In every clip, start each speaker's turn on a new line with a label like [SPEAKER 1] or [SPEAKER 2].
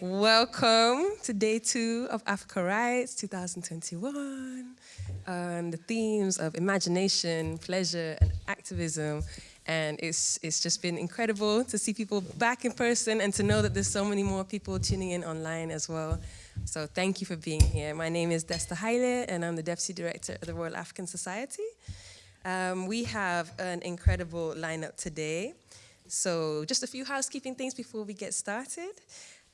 [SPEAKER 1] Welcome to day two of Africa Writes 2021 on the themes of imagination, pleasure, and activism. And it's, it's just been incredible to see people back in person and to know that there's so many more people tuning in online as well. So thank you for being here. My name is Desta Haile, and I'm the Deputy Director of the Royal African Society. Um, we have an incredible lineup today. So just a few housekeeping things before we get started.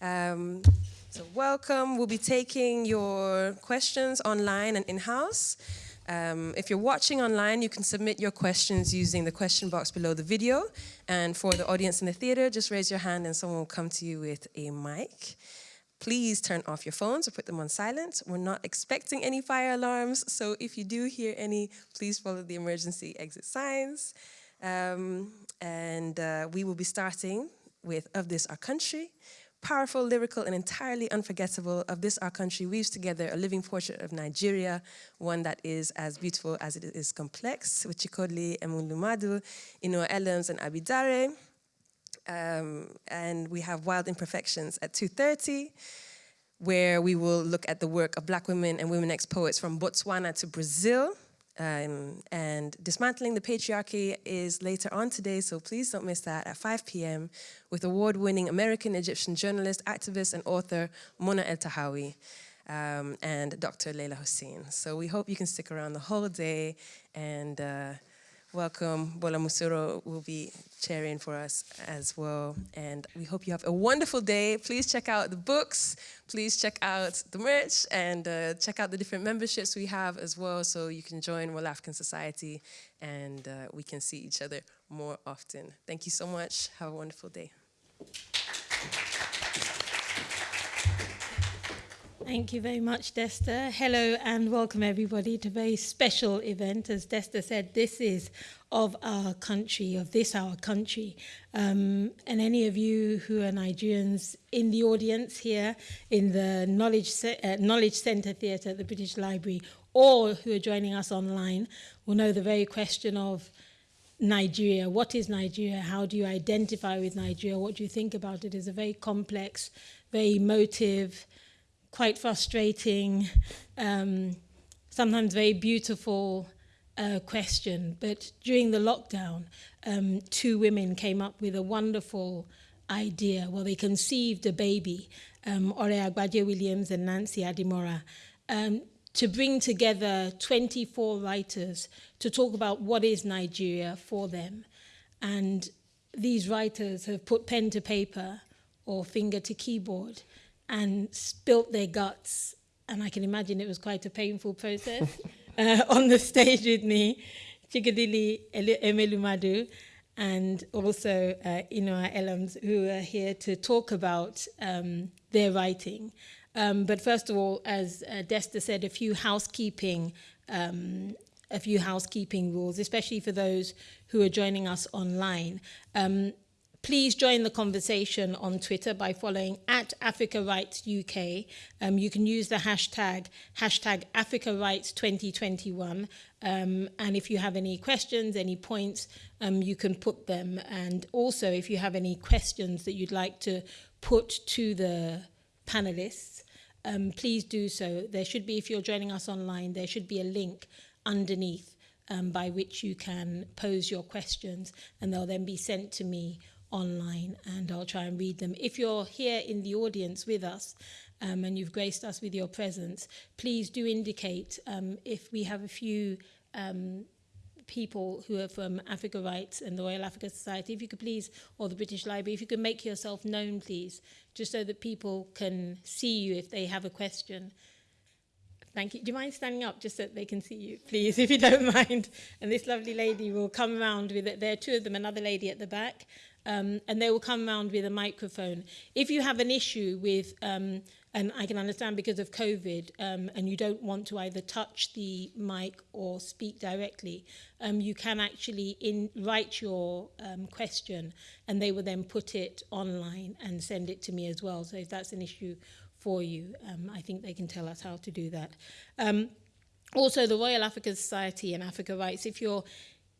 [SPEAKER 1] Um, so welcome, we'll be taking your questions online and in-house. Um, if you're watching online, you can submit your questions using the question box below the video. And for the audience in the theater, just raise your hand and someone will come to you with a mic. Please turn off your phones or put them on silent. We're not expecting any fire alarms, so if you do hear any, please follow the emergency exit signs. Um, and uh, we will be starting with Of This Our Country, powerful, lyrical, and entirely unforgettable of this our country weaves together a living portrait of Nigeria, one that is as beautiful as it is complex, with Chikodili Emelumadu, Inua Ellams, and Abi Daré. Um, and we have Wild Imperfections at 2.30, where we will look at the work of black women and women ex-poets from Botswana to Brazil, um, and Dismantling the Patriarchy is later on today, so please don't miss that at 5 p.m. with award-winning American-Egyptian journalist, activist, and author Mona Eltahawy um, and Dr. Leyla Hussein. So we hope you can stick around the whole day and uh, welcome. Bola Mosuro will be chairing for us as well. And we hope you have a wonderful day. Please check out the books. Please check out the merch and uh, check out the different memberships we have as well so you can join Royal African Society and uh, we can see each other more often. Thank you so much. Have a wonderful day.
[SPEAKER 2] Thank you very much, Desta. Hello and welcome everybody to a very special event. As Desta said, this is of our country, of this our country. Um, and any of you who are Nigerians in the audience here in the Knowledge, uh, Knowledge Centre Theatre at the British Library or who are joining us online will know the very question of Nigeria. What is Nigeria? How do you identify with Nigeria? What do you think about it? Is a very complex, very emotive, quite frustrating, um, sometimes very beautiful uh, question. But during the lockdown, um, two women came up with a wonderful idea. Well, they conceived a baby, um, Ore Agbaje Williams and Nancy Adimora, um, to bring together 24 writers to talk about what is Nigeria for them. And these writers have put pen to paper or finger to keyboard and spilt their guts. And I can imagine it was quite a painful process uh, on the stage with me, Chikodili Emelumadu, and also uh, Inua Ellams, who are here to talk about um, their writing. Um, but first of all, as uh, Desta said, a few housekeeping um, a few housekeeping rules, especially for those who are joining us online. Um, Please join the conversation on Twitter by following at Africa Writes UK. Um, you can use the hashtag, hashtag Africa Writes 2021. Um, and if you have any questions, any points, um, you can put them. And also, if you have any questions that you'd like to put to the panelists, um, please do so. There should be, if you're joining us online, there should be a link underneath um, by which you can pose your questions and they'll then be sent to me online and I'll try and read them. If you're here in the audience with us um, and you've graced us with your presence, please do indicate um, if we have a few um, people who are from Africa Writes and the Royal Africa Society, if you could please, or the British Library, if you could make yourself known, please, just so that people can see you if they have a question. Thank you. Do you mind standing up just so that they can see you, please, if you don't mind? And this lovely lady will come around with it. There are two of them, another lady at the back, um, and they will come around with a microphone. If you have an issue with, um, and I can understand because of COVID, um, and you don't want to either touch the mic or speak directly, um, you can actually in, write your um, question, and they will then put it online and send it to me as well. So if that's an issue for you, um, I think they can tell us how to do that. Um, also, the Royal African Society and Africa Rights, if you're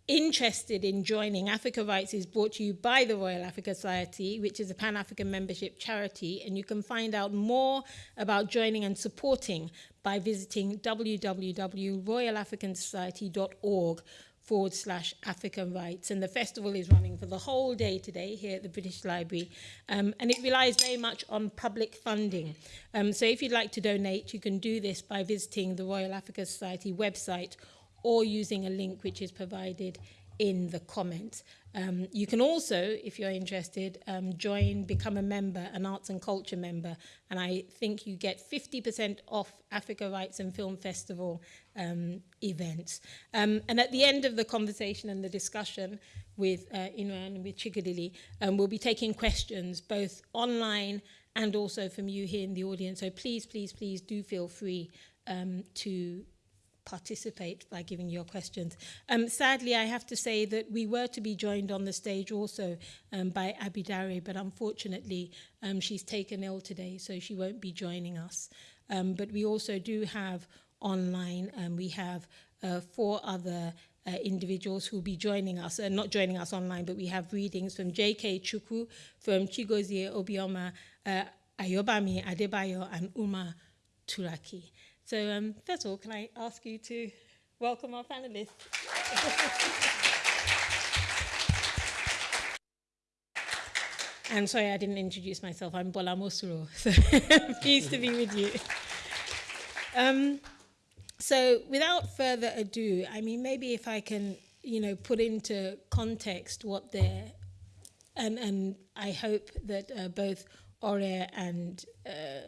[SPEAKER 2] interested in joining Africa Rights is brought to you by the Royal Africa Society, which is a Pan-African membership charity, and you can find out more about joining and supporting by visiting www.royalafricansociety.org forward slash African rights. And the festival is running for the whole day today here at the British Library. Um, and it relies very much on public funding. Um, so if you'd like to donate, you can do this by visiting the Royal Africa Society website or using a link which is provided in the comments. Um, you can also, if you're interested, um, join, become a member, an arts and culture member, and I think you get 50% off Africa Rights and Film Festival um, events. Um, and at the end of the conversation and the discussion with uh, Inua and with Chigadili, um, we'll be taking questions both online and also from you here in the audience. So please, please, please do feel free um, to participate by giving your questions. Um, sadly, I have to say that we were to be joined on the stage also um, by Abi Daré, but unfortunately um, she's taken ill today, so she won't be joining us. Um, but we also do have online, um, we have uh, four other uh, individuals who will be joining us, uh, not joining us online, but we have readings from J.K. Chukwu, from Chigozie Obioma, uh, Ayobami Adebayo, and Umar Turaki. So um, first of all, can I ask you to welcome our panelists? I'm sorry I didn't introduce myself. I'm Bola Mosuro, so pleased to be with you. Um, so without further ado, I mean, maybe if I can, you know, put into context what they're, and, and I hope that uh, both Ore and uh,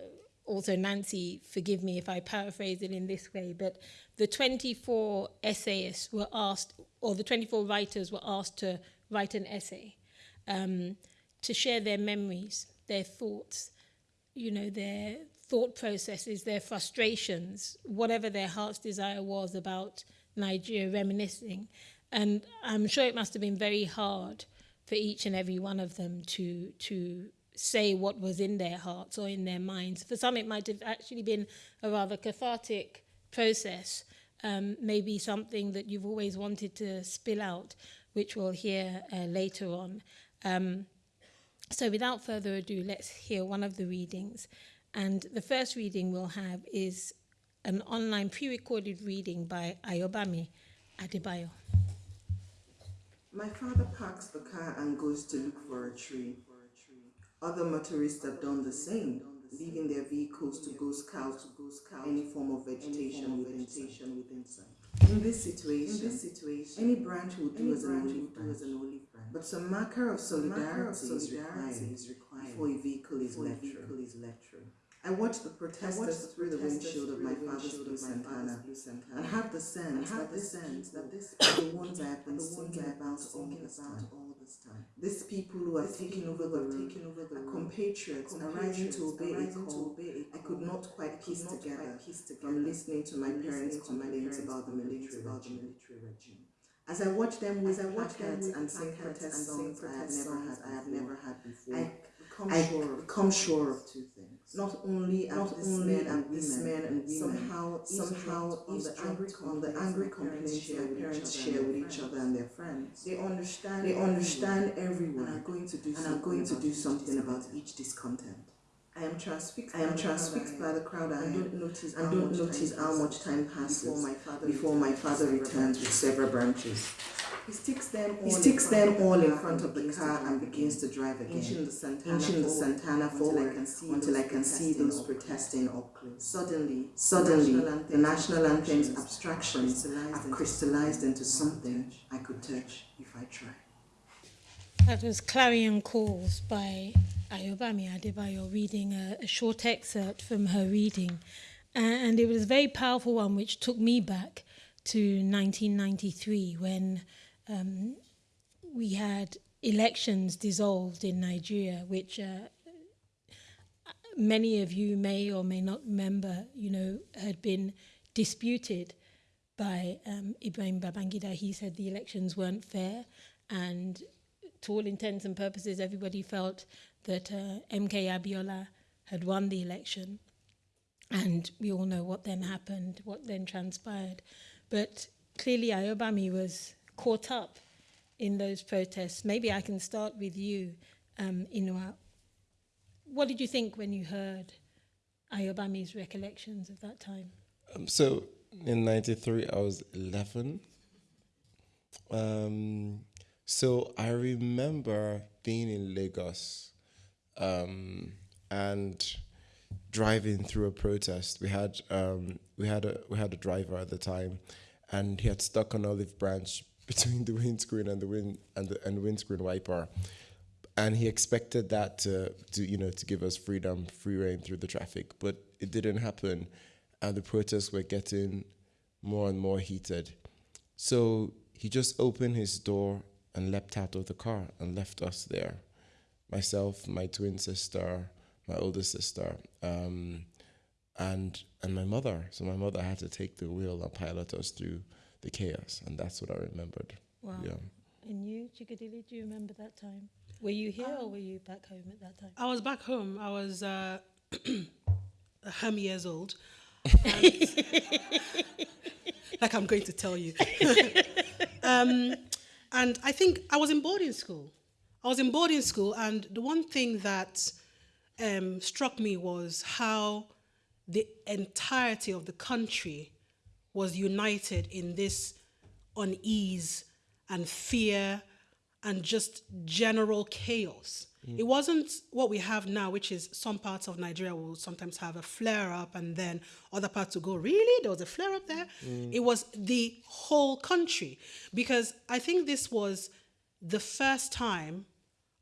[SPEAKER 2] also Nancy, forgive me if I paraphrase it in this way, but the 24 essayists were asked, or the 24 writers were asked to write an essay, um, to share their memories, their thoughts, you know, their thought processes, their frustrations, whatever their heart's desire was about Nigeria reminiscing. And I'm sure it must have been very hard for each and every one of them to, to say what was in their hearts or in their minds. For some, it might have actually been a rather cathartic process, um, maybe something that you've always wanted to spill out, which we'll hear uh, later on. Um, so without further ado, let's hear one of the readings. And the first reading we'll have is an online pre-recorded reading by Ayobami Adebayo.
[SPEAKER 3] My father parks the car and goes to look for a tree. Other motorists have done the same, leaving their vehicles to go scout to go scout any form of vegetation within sight. In this situation, in this situation, any branch will do as an olive branch. But some marker of solidarity, is, required before a vehicle is let through. I watched the protesters through the windshield of my father's blue Santana, and have the sense that the sense that this the ones I have been thinking about all this time. These people who are taking over the road are compatriots arising to obey a call. I could not quite piece together from listening to my parents' complaints about the military about the military regime. As I watch them with I watch them and sing protest songs I have never had I have never had before, I become I sure become sure of two things. Not only not only at these men and women somehow somehow on the angry on the angry complaints their parents share with each other and their friends. They understand they understand everyone and are going to do and are going to do something about each discontent. I am transfixed. I am transfixed by the crowd and don't notice and don't notice how much time passes before my father before my father returns with several branches. He sticks them all, he sticks them all in front of the car and begins to drive again, inching the Santana, inching the Santana forward until I can see those protesting up close. Suddenly, suddenly, the national anthem's abstractions have crystallized into something I could touch if I tried.
[SPEAKER 2] That was Clarion Calls by Ayobami Adebayo reading a, a short excerpt from her reading. And it was a very powerful one which took me back to 1993 when um, we had elections dissolved in Nigeria, which uh, many of you may or may not remember, you know, had been disputed by um, Ibrahim Babangida. He said the elections weren't fair, and to all intents and purposes, everybody felt that uh, MK Abiola had won the election. And we all know what then happened, what then transpired. But clearly, Ayobami was caught up in those protests. Maybe I can start with you, um, Inua. What did you think when you heard Ayobami's recollections of that time?
[SPEAKER 4] Um, so in '93, I was 11. Um, so I remember being in Lagos um, and driving through a protest. We had um, we had a we had a driver at the time, and he had stuck an olive branch between the windscreen and the wind and the and windscreen wiper, and he expected that to to you know to give us freedom, free reign through the traffic, but it didn't happen, and the protests were getting more and more heated. So he just opened his door and leapt out of the car and left us there. Myself, my twin sister, my older sister, um, and and my mother. So my mother had to take the wheel and pilot us through the chaos, and that's what I remembered.
[SPEAKER 2] Wow.
[SPEAKER 4] Yeah.
[SPEAKER 2] And you, Chikodili, do you remember that time? Were you here or were you back home at that time?
[SPEAKER 5] I was back home. I was uh, ham years old. like I'm going to tell you. um, and I think I was in boarding school. I was in boarding school, and the one thing that um, struck me was how the entirety of the country was united in this unease and fear and just general chaos. Mm. It wasn't what we have now, which is some parts of Nigeria will sometimes have a flare up and then other parts will go, really? There was a flare up there? Mm. It was the whole country. Because I think this was the first time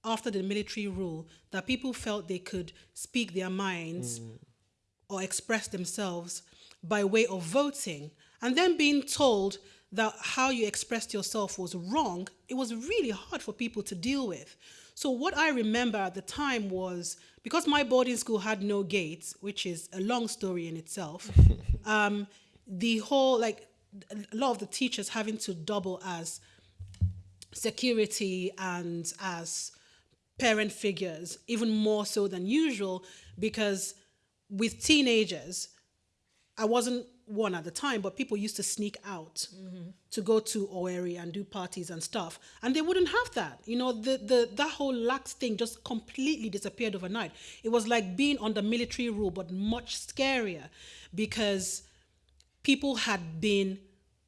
[SPEAKER 5] after the military rule that people felt they could speak their minds mm. or express themselves by way of voting and then being told that how you expressed yourself was wrong, it was really hard for people to deal with. So, what I remember at the time was because my boarding school had no gates, which is a long story in itself, um, the whole, like, a lot of the teachers having to double as security and as parent figures, even more so than usual, because with teenagers, I wasn't one at the time, but people used to sneak out to go to Owerri and do parties and stuff, and they wouldn't have that. You know, the the that whole lax thing just completely disappeared overnight. It was like being under military rule, but much scarier, because people had been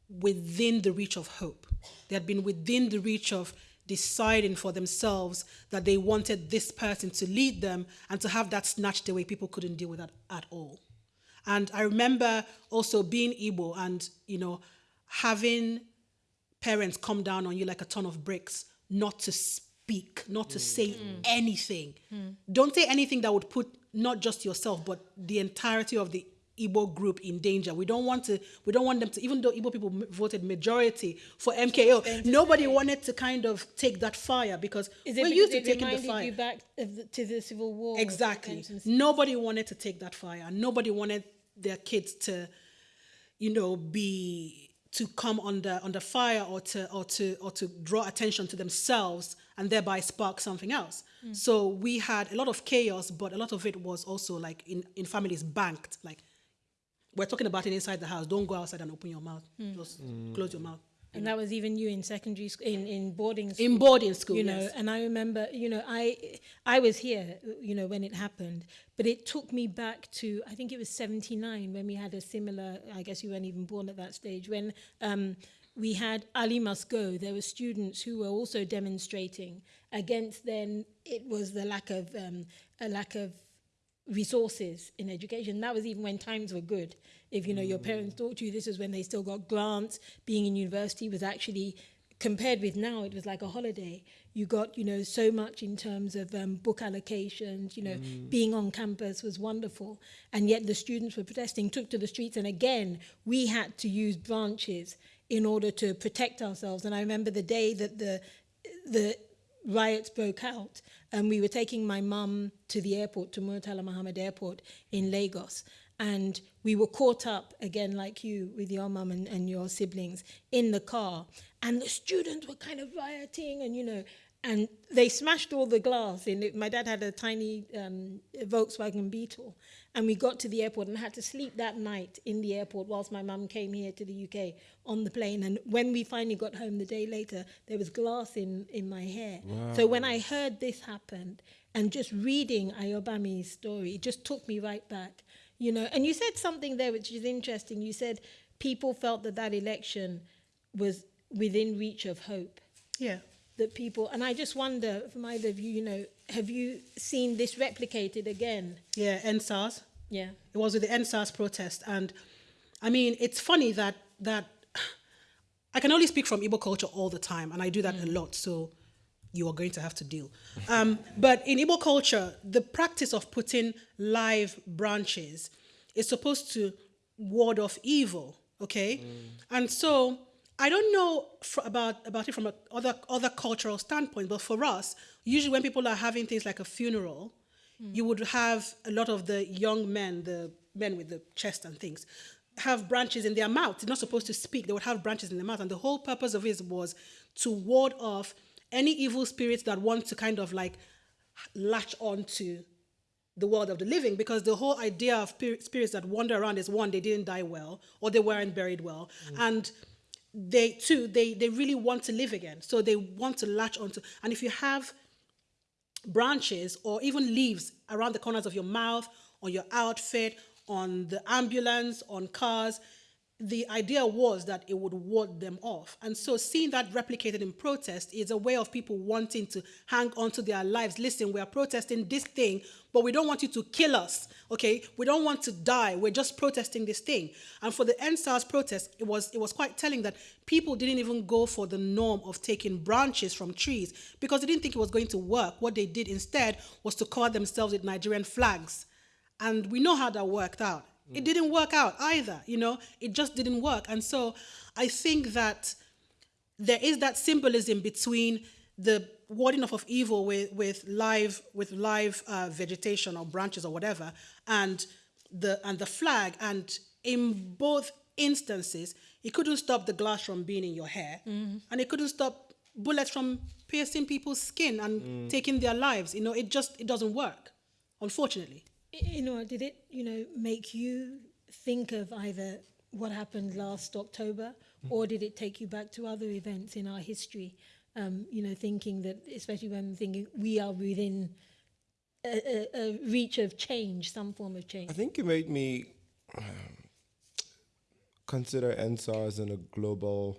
[SPEAKER 5] within the reach of hope. They had been within the reach of deciding for themselves that they wanted this person to lead them and to have that snatched away. People couldn't deal with that at all. And I remember also being Igbo and, you know, having parents come down on you like a ton of bricks, not to speak, not to say mm. Mm. anything. Mm. Don't say anything that would put not just yourself, but the entirety of the Igbo group in danger. We don't want to. We don't want them to. Even though Igbo people m- voted majority for MKO, nobody wanted to kind of take that fire because
[SPEAKER 2] Is
[SPEAKER 5] we're used to taking the fire.
[SPEAKER 2] you back the, to the civil war?
[SPEAKER 5] Exactly. Nobody wanted to take that fire. Nobody wanted their kids to, you know, be to come under under fire or to or to or to draw attention to themselves and thereby spark something else. Hmm. So we had a lot of chaos, but a lot of it was also like in, in families banked. Like we're talking about it inside the house. Don't go outside and open your mouth. Hmm. Just close your mouth.
[SPEAKER 2] And that was even you in secondary school, in, in boarding school.
[SPEAKER 5] In boarding school,
[SPEAKER 2] you know.
[SPEAKER 5] yes.
[SPEAKER 2] And I remember, you know, I I was here, you know, when it happened, but it took me back to I think it was '79 when we had a similar. I guess you weren't even born at that stage when. Um, we had Ali Must Go. There were students who were also demonstrating against. Then it was the lack of um, a lack of resources in education. That was even when times were good. If you know mm. your parents taught you, this was when they still got grants. Being in university was actually compared with now, it was like a holiday. You got you know so much in terms of um, book allocations. You know, mm. being on campus was wonderful, and yet the students were protesting, took to the streets, and again we had to use branches in order to protect ourselves. And I remember the day that the the riots broke out and we were taking my mum to the airport to Murtala Muhammad Airport in Lagos. And we were caught up again like you with your mum and, and your siblings in the car. And the students were kind of rioting and you know and they smashed all the glass in it. My dad had a tiny um, Volkswagen Beetle, and we got to the airport and had to sleep that night in the airport whilst my mum came here to the UK on the plane. And when we finally got home the day later, there was glass in, in my hair. So when I heard this happened, and just reading Ayobami's story, it just took me right back. You know, and you said something there which is interesting. You said people felt that that election was within reach of hope
[SPEAKER 5] Yeah.
[SPEAKER 2] That people and I just wonder from either of you, you know, have you seen this replicated again?
[SPEAKER 5] Yeah, EndSARS.
[SPEAKER 2] Yeah.
[SPEAKER 5] It was with the EndSARS protest, and I mean, it's funny that that I can only speak from Igbo culture all the time, and I do that a lot. So you are going to have to deal. Um, but in Igbo culture, the practice of putting live branches is supposed to ward off evil. Okay, and so I don't know about about it from a other other cultural standpoint, but for us, usually when people are having things like a funeral, you would have a lot of the young men, the men with the chest and things, have branches in their mouth. They're not supposed to speak. They would have branches in their mouth, and the whole purpose of it was to ward off any evil spirits that want to kind of like latch on to the world of the living because the whole idea of spirits that wander around is one they didn't die well or they weren't buried well mm. and they too they they really want to live again. So they want to latch onto and if you have branches or even leaves around the corners of your mouth on your outfit on the ambulance on cars the idea was that it would ward them off. And so seeing that replicated in protest is a way of people wanting to hang on to their lives. Listen, we are protesting this thing, but we don't want you to kill us, okay? We don't want to die. We're just protesting this thing. And for the EndSARS protest, it was it was quite telling that people didn't even go for the norm of taking branches from trees because they didn't think it was going to work. What they did instead was to cover themselves with Nigerian flags. And we know how that worked out. It didn't work out either, you know, it just didn't work. And so I think that there is that symbolism between the warding off of evil with, with live with live uh, vegetation or branches or whatever and the and the flag. And in both instances it couldn't stop the glass from being in your hair and it couldn't stop bullets from piercing people's skin and taking their lives. You know it just it doesn't work unfortunately
[SPEAKER 2] You know, did it, you know, make you think of either what happened last October or did it take you back to other events in our history? Um, you know, thinking that, especially when thinking we are within a, a, a reach of change, some form of change.
[SPEAKER 4] I think it made me um, consider EndSARS in a global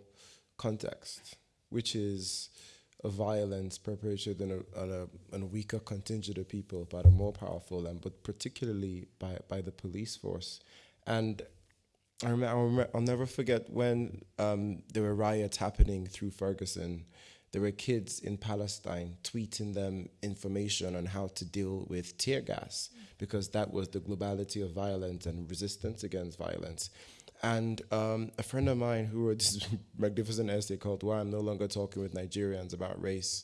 [SPEAKER 4] context, which is a violence perpetrated on a, on a, on a weaker contingent of people, but a more powerful, and but particularly by, by the police force. And I remember, I'll never forget when um, there were riots happening through Ferguson. There were kids in Palestine tweeting them information on how to deal with tear gas because that was the globality of violence and resistance against violence. And um, a friend of mine who wrote this magnificent essay called "Why I'm No Longer Talking with Nigerians About Race,"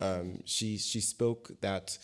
[SPEAKER 4] um, she she spoke that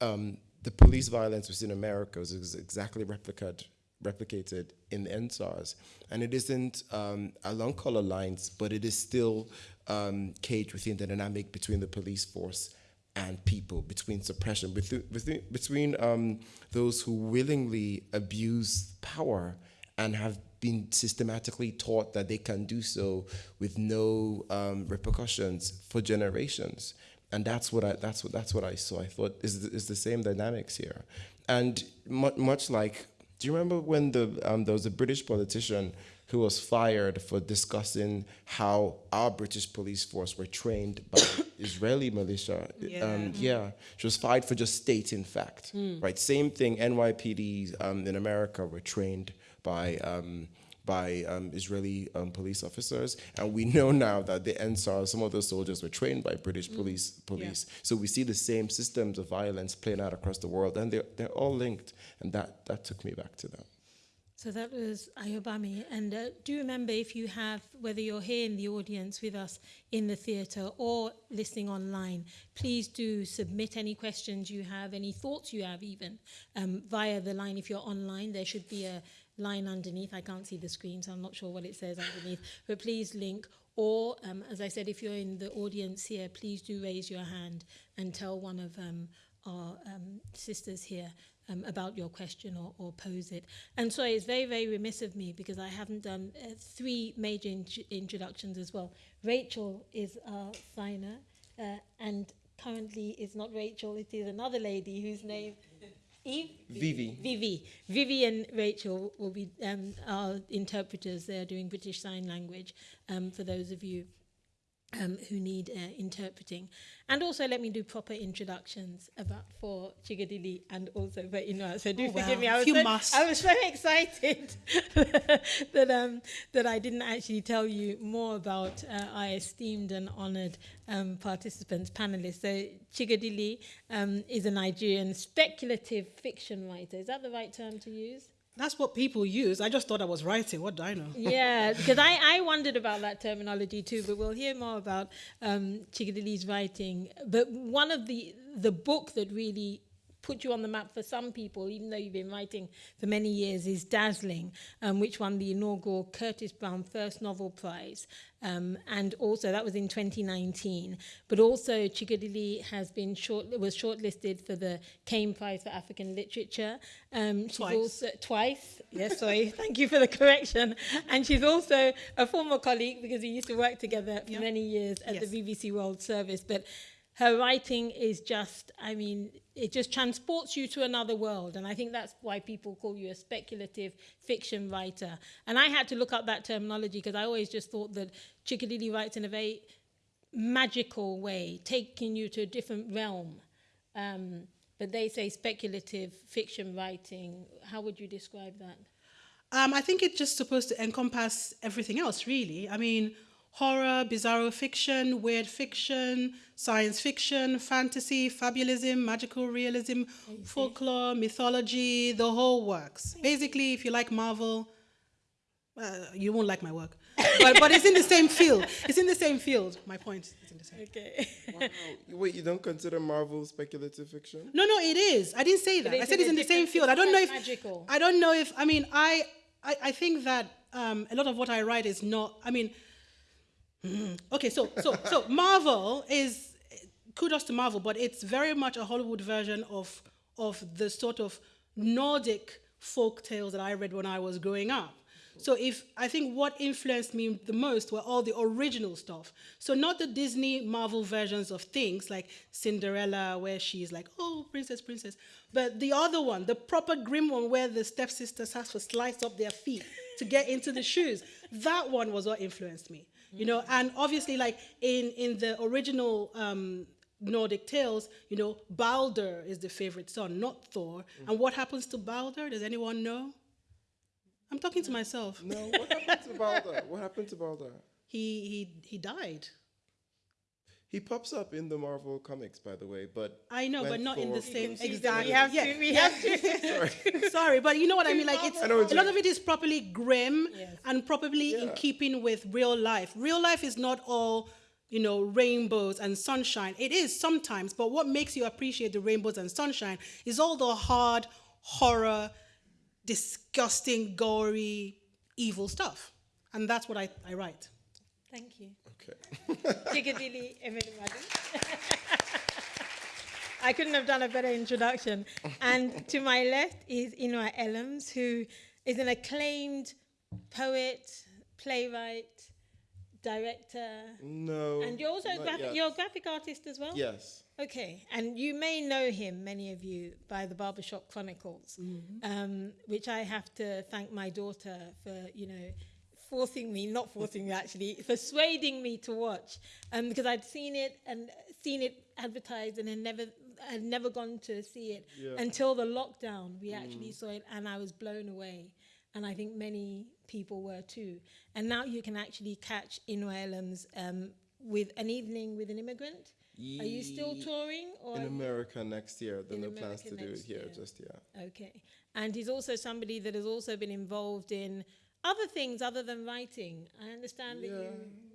[SPEAKER 4] um, the police violence within America was ex- exactly replicated replicated in the EndSARS, and it isn't um, along color lines, but it is still um, caged within the dynamic between the police force and people, between suppression, between between, between um, those who willingly abuse power and have been systematically taught that they can do so with no um, repercussions for generations and that's what I that's what that's what I saw. I thought is the, is the same dynamics here, and mu- much like, do you remember when the um, there was a British politician who was fired for discussing how our British police force were trained by Israeli militia? Um, yeah, she was fired for just stating fact. Right, same thing. NYPD um, in America were trained by. Um, by um, Israeli um, police officers, and we know now that the NSAR, some of those soldiers were trained by British police. Police, so we see the same systems of violence playing out across the world, and they're they're all linked, and that that took me back to them.
[SPEAKER 2] So that was Ayobami. And uh, do remember if you have, whether you're here in the audience with us in the theatre or listening online, please do submit any questions you have, any thoughts you have, even um, via the line. If you're online, there should be a line underneath. I can't see the screen, so I'm not sure what it says underneath. But please link or, um, as I said, if you're in the audience here, please do raise your hand and tell one of um, our um, sisters here um, about your question or, or pose it. And sorry, it's very, very remiss of me because I haven't done uh, three major int introductions as well. Rachel is our signer, uh, and currently it's not Rachel, it is another lady whose name Eve?
[SPEAKER 4] Vivi.
[SPEAKER 2] Vivi. Vivi and Rachel will be um, our interpreters. They're doing British Sign Language um, for those of you um, who need uh, interpreting. And also let me do proper introductions about for Chikodili and also for Inua. So do
[SPEAKER 5] Oh,
[SPEAKER 2] forgive
[SPEAKER 5] well,
[SPEAKER 2] me. I was,
[SPEAKER 5] you
[SPEAKER 2] so,
[SPEAKER 5] must.
[SPEAKER 2] I was so excited that, um, that I didn't actually tell you more about uh, our esteemed and honored um, participants, panelists. So Chikodili um, is a Nigerian speculative fiction writer. Is that the right term to use?
[SPEAKER 5] That's what people use. I just thought I was writing. What do I know?
[SPEAKER 2] yeah, because I, I wondered about that terminology too, but we'll hear more about um, writing. But one of the the book that really put you on the map for some people, even though you've been writing for many years, is dazzling, um, which won the inaugural Curtis Brown First Novel Prize. Um, and also, that was in 2019. But also, Chigadili has been short, was shortlisted for the Kane Prize for African Literature. Um, she's
[SPEAKER 5] twice.
[SPEAKER 2] Also, twice. yes, sorry. Thank you for the correction. And she's also a former colleague because we used to work together for
[SPEAKER 5] yep.
[SPEAKER 2] many years at
[SPEAKER 5] yes.
[SPEAKER 2] the BBC World Service. But her writing is just, I mean, it just transports you to another world. And I think that's why people call you a speculative fiction writer. And I had to look up that terminology because I always just thought that Chikodili writes in a very magical way, taking you to a different realm. Um, but they say speculative fiction writing. How would you describe that?
[SPEAKER 5] Um, I think it's just supposed to encompass everything else, really. I mean, horror, bizarro fiction, weird fiction, science fiction, fantasy, fabulism, magical realism, folklore, mythology, the whole works. Basically, if you like Marvel, uh, you won't like my work. but, but it's in the same field. It's in the same field. My point is in the same.
[SPEAKER 2] Okay.
[SPEAKER 4] Wow. Wait, you don't consider Marvel speculative fiction?
[SPEAKER 5] No, no, it is. I didn't say that. I said it's in the same field. I don't know if
[SPEAKER 2] magical.
[SPEAKER 5] I don't know if I mean I I, I think that um, a lot of what I write is not. I mean, mm, okay, so so so Marvel is kudos to Marvel, but it's very much a Hollywood version of of the sort of Nordic folk tales that I read when I was growing up. So if I think what influenced me the most were all the original stuff. So not the Disney Marvel versions of things like Cinderella where she's like, "Oh, princess, princess," but the other one, the proper grim one where the stepsisters have to slice up their feet to get into the shoes. That one was what influenced me. You know, and obviously like in in the original um Nordic tales, you know, Balder is the favorite son, not Thor. And what happens to Balder? Does anyone know? I'm talking to myself.
[SPEAKER 4] No, what happened to Balder? What happened to Balder?
[SPEAKER 5] He he he died.
[SPEAKER 4] He pops up in the Marvel comics, by the way, but
[SPEAKER 5] I know, but not in the
[SPEAKER 4] Thor-
[SPEAKER 5] same
[SPEAKER 2] We
[SPEAKER 5] exactly.
[SPEAKER 2] have
[SPEAKER 5] yeah.
[SPEAKER 2] to. We have to.
[SPEAKER 5] Sorry, but you know what I mean. Like it's
[SPEAKER 4] I know
[SPEAKER 5] a
[SPEAKER 4] you
[SPEAKER 5] lot of it is properly grim
[SPEAKER 2] Yes.
[SPEAKER 5] and properly in keeping with real life. Real life is not all you know rainbows and sunshine. It is sometimes, but what makes you appreciate the rainbows and sunshine is all the hard horror, disgusting, gory, evil stuff, and that's what I, I write.
[SPEAKER 2] Thank you.
[SPEAKER 4] Okay.
[SPEAKER 2] Chikodili, everybody. I couldn't have done a better introduction. And to my left is Inua Ellams, who is an acclaimed poet, playwright, director,
[SPEAKER 4] No.
[SPEAKER 2] and you're also a
[SPEAKER 4] not
[SPEAKER 2] graphic,
[SPEAKER 4] yet.
[SPEAKER 2] you're a graphic artist as well.
[SPEAKER 4] Yes.
[SPEAKER 2] Okay, and you may know him, many of you, by the Barbershop Chronicles, um, which I have to thank my daughter for, you know, forcing me, not forcing me actually, persuading me to watch, um, because I'd seen it and seen it advertised and had never, had never gone to see it
[SPEAKER 4] Yeah.
[SPEAKER 2] until the lockdown. We actually saw it, and I was blown away, and I think many people were too. And now you can actually catch Inua Ellams um, with an evening with an immigrant. Are you still touring? Or
[SPEAKER 4] In America next year. Then
[SPEAKER 2] In
[SPEAKER 4] no plans to do it here,
[SPEAKER 2] year.
[SPEAKER 4] just yeah.
[SPEAKER 2] Okay. And he's also somebody that has also been involved in other things other than writing. I understand that
[SPEAKER 4] Yeah,
[SPEAKER 2] you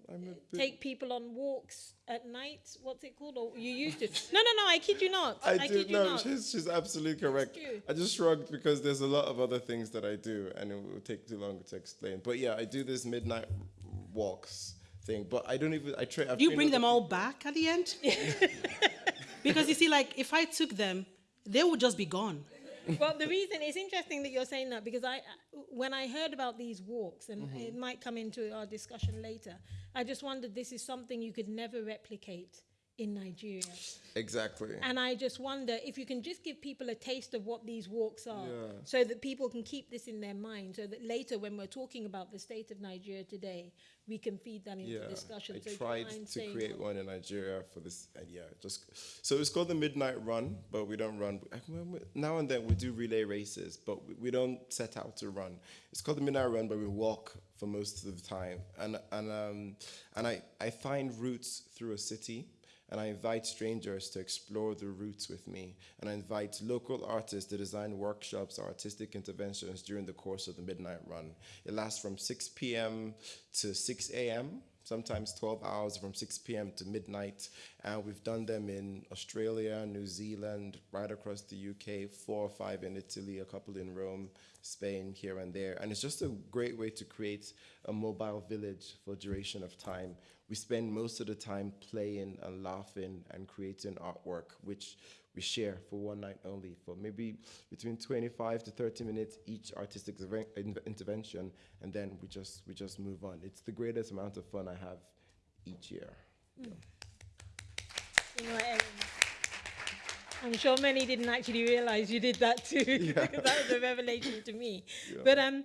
[SPEAKER 4] I'm a uh,
[SPEAKER 2] take people on walks at night. What's it called? Or you used to? No, no, no. I kid you not.
[SPEAKER 4] I,
[SPEAKER 2] I
[SPEAKER 4] do
[SPEAKER 2] kid you
[SPEAKER 4] no,
[SPEAKER 2] not.
[SPEAKER 4] she's she's absolutely correct. I just shrugged because there's a lot of other things that I do, and it will take too long to explain. But yeah, I do this midnight walks thing. But I don't even. I try.
[SPEAKER 5] Do you bring them all back at the end? because you see, like if I took them, they would just be gone.
[SPEAKER 2] well, the reason it's interesting that you're saying that because I, when I heard about these walks, and mm-hmm. it might come into our discussion later, I just wondered this is something you could never replicate in Nigeria.
[SPEAKER 4] Exactly.
[SPEAKER 2] And I just wonder if you can just give people a taste of what these walks are yeah. so that people can keep this in their mind so that later when we're talking about the state of Nigeria today, we can feed that into yeah, discussion.
[SPEAKER 4] I so tried to create one in Nigeria for this, and yeah, just so it's called the Midnight Run, but we don't run. Now and then we do relay races, but we don't set out to run. It's called the Midnight Run, but we walk for most of the time, and and um, and I I find routes through a city and I invite strangers to explore the routes with me. And I invite local artists to design workshops or artistic interventions during the course of the Midnight Run. It lasts from 6 p.m. to 6 a.m., sometimes 12 hours from 6 p.m. to midnight. And we've done them in Australia, New Zealand, right across the UK, four or five in Italy, a couple in Rome, Spain, here and there. And it's just a great way to create a mobile village for duration of time we spend most of the time playing and laughing and creating artwork, which we share for one night only for maybe between 25 to 30 minutes each artistic intervention and then we just we just move on it's the greatest amount of fun i have each year mm.
[SPEAKER 2] you know, I'm sure many didn't actually realize you did that too. Yeah. that was a revelation to me. Yeah. But um,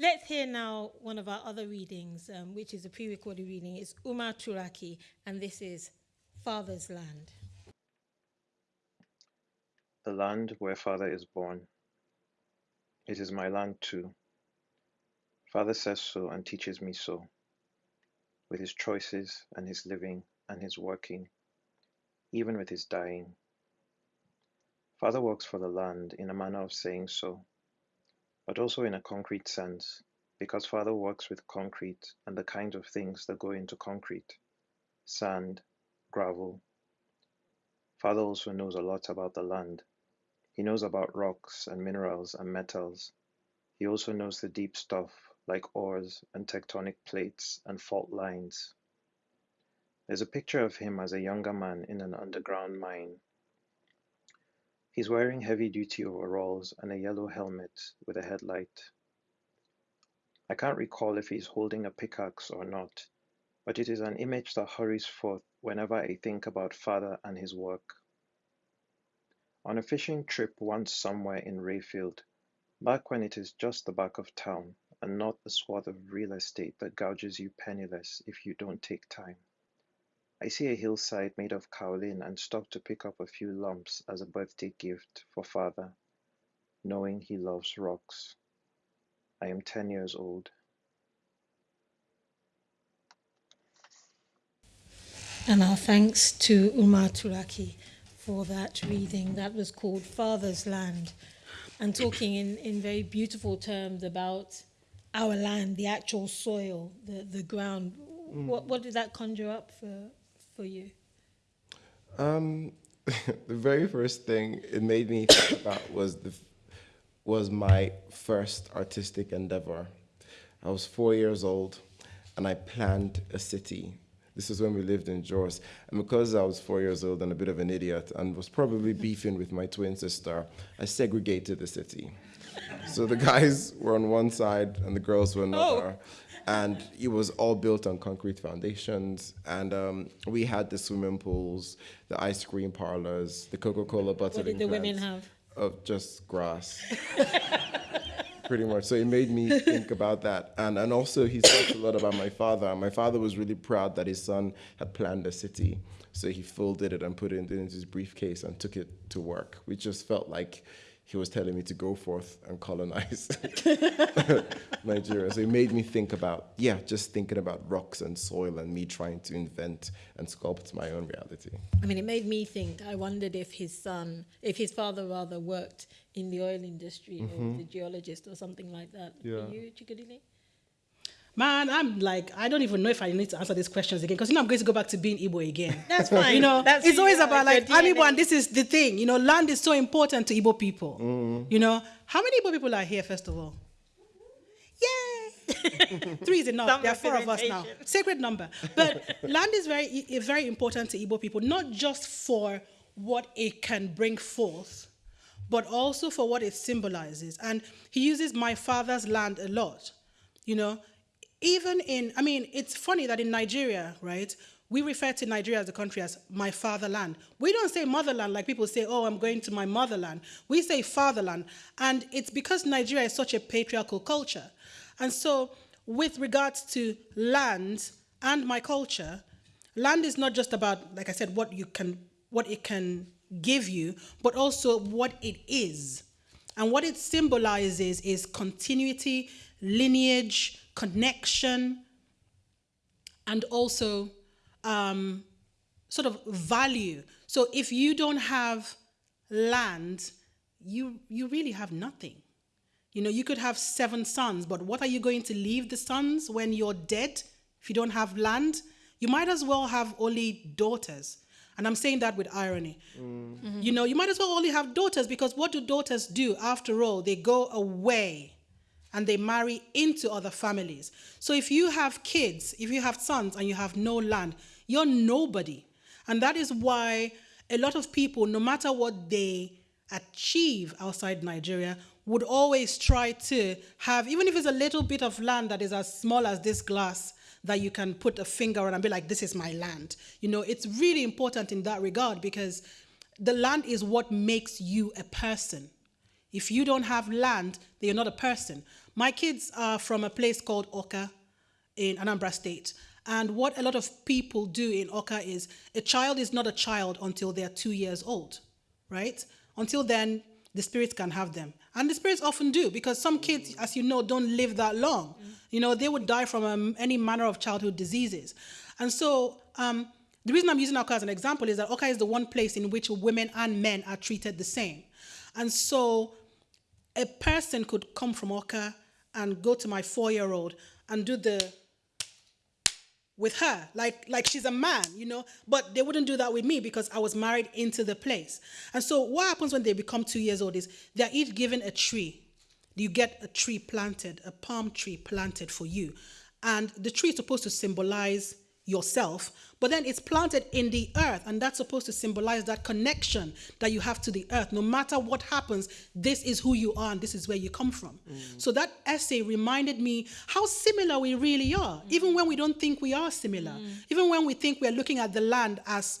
[SPEAKER 2] Let's hear now one of our other readings, um, which is a pre recorded reading. It's Umar Turaki, and this is Father's Land.
[SPEAKER 6] The land where Father is born. It is my land too. Father says so and teaches me so, with his choices and his living and his working, even with his dying. Father works for the land in a manner of saying so but also in a concrete sense, because Father works with concrete and the kinds of things that go into concrete sand, gravel. Father also knows a lot about the land. He knows about rocks and minerals and metals. He also knows the deep stuff like ores and tectonic plates and fault lines. There's a picture of him as a younger man in an underground mine He's wearing heavy-duty overalls and a yellow helmet with a headlight. I can't recall if he's holding a pickaxe or not, but it is an image that hurries forth whenever I think about father and his work. On a fishing trip once somewhere in Rayfield, back when it is just the back of town and not a swath of real estate that gouges you penniless if you don't take time. I see a hillside made of kaolin and stop to pick up a few lumps as a birthday gift for father, knowing he loves rocks. I am 10 years old.
[SPEAKER 2] And our thanks to Umar Turaki for that reading. That was called Father's Land, and talking in, in very beautiful terms about our land, the actual soil, the, the ground. Mm. What, what did that conjure up for, for you?
[SPEAKER 4] Um, the very first thing it made me think about was the was my first artistic endeavor. I was four years old, and I planned a city. This was when we lived in Jos. And because I was four years old and a bit of an idiot and was probably beefing with my twin sister, I segregated the city. so the guys were on one side and the girls were another. Oh and it was all built on concrete foundations. And um, we had the swimming pools, the ice cream parlors, the Coca-Cola bottle.
[SPEAKER 2] What did the women have?
[SPEAKER 4] Of just grass. Pretty much. So it made me think about that. And, and also, he talked a lot about my father. My father was really proud that his son had planned a city. So he folded it and put it into his briefcase and took it to work. We just felt like he was telling me to go forth and colonize Nigeria. So it made me think about, yeah, just thinking about rocks and soil and me trying to invent and sculpt my own reality.
[SPEAKER 2] I mean, it made me think, I wondered if his son, if his father rather worked in the oil industry mm-hmm. or the geologist or something like that. Yeah. For you, Chikodili?
[SPEAKER 5] Man, I'm like, I don't even know if I need to answer these questions again because you know I'm going to go back to being Igbo again.
[SPEAKER 2] That's fine.
[SPEAKER 5] you know,
[SPEAKER 2] That's
[SPEAKER 5] it's always about like, I'm Igbo and this is the thing. You know, land is so important to Igbo people. Mm. You know, how many Igbo people are here, first of all? Yay! Three is enough.
[SPEAKER 2] Some
[SPEAKER 5] there are four of us now. Sacred number. But land is very, very important to Igbo people, not just for what it can bring forth, but also for what it symbolizes. And he uses my father's land a lot. You know, even in, I mean, it's funny that in Nigeria, right, we refer to Nigeria as a country as my fatherland. We don't say motherland like people say, oh, I'm going to my motherland. We say fatherland. And it's because Nigeria is such a patriarchal culture. And so, with regards to land and my culture, land is not just about, like I said, what you can, what it can give you, but also what it is. And what it symbolizes is continuity, lineage, connection, and also um, sort of value. So if you don't have land, you you really have nothing. You know, you could have seven sons, but what are you going to leave the sons when you're dead if you don't have land? You might as well have only daughters. And I'm saying that with irony. You know, you might as well only have daughters because what do daughters do after all? They go away and they marry into other families. So if you have kids, if you have sons and you have no land, you're nobody. And that is why a lot of people, no matter what they achieve outside Nigeria, would always try to have, even if it's a little bit of land that is as small as this glass, that you can put a finger on and be like, this is my land. You know, it's really important in that regard because the land is what makes you a person. If you don't have land, then you're not a person. My kids are from a place called Awka in Anambra State. And what a lot of people do in Awka is a child is not a child until they're two years old, right? Until then, the spirits can have them. And the spirits often do because some kids, as you know, don't live that long. You know, they would die from um, any manner of childhood diseases. And so, um, the reason I'm using Awka as an example is that Awka is the one place in which women and men are treated the same. And so, a person could come from Awka and go to my four-year-old and do the with her. Like like she's a man you know? But they wouldn't do that with me because i was married into the place. And so what happens when they become two years old is they're each given a tree. You get a tree planted a palm tree planted for you. And the tree is supposed to symbolize yourself but then it's planted in the earth and that's supposed to symbolize that connection that you have to the earth. No matter what happens this is who you are and this is where you come from. Mm. So that essay reminded me how similar we really are mm. even when we don't think we are similar. Mm. Even when we think we're looking at the land as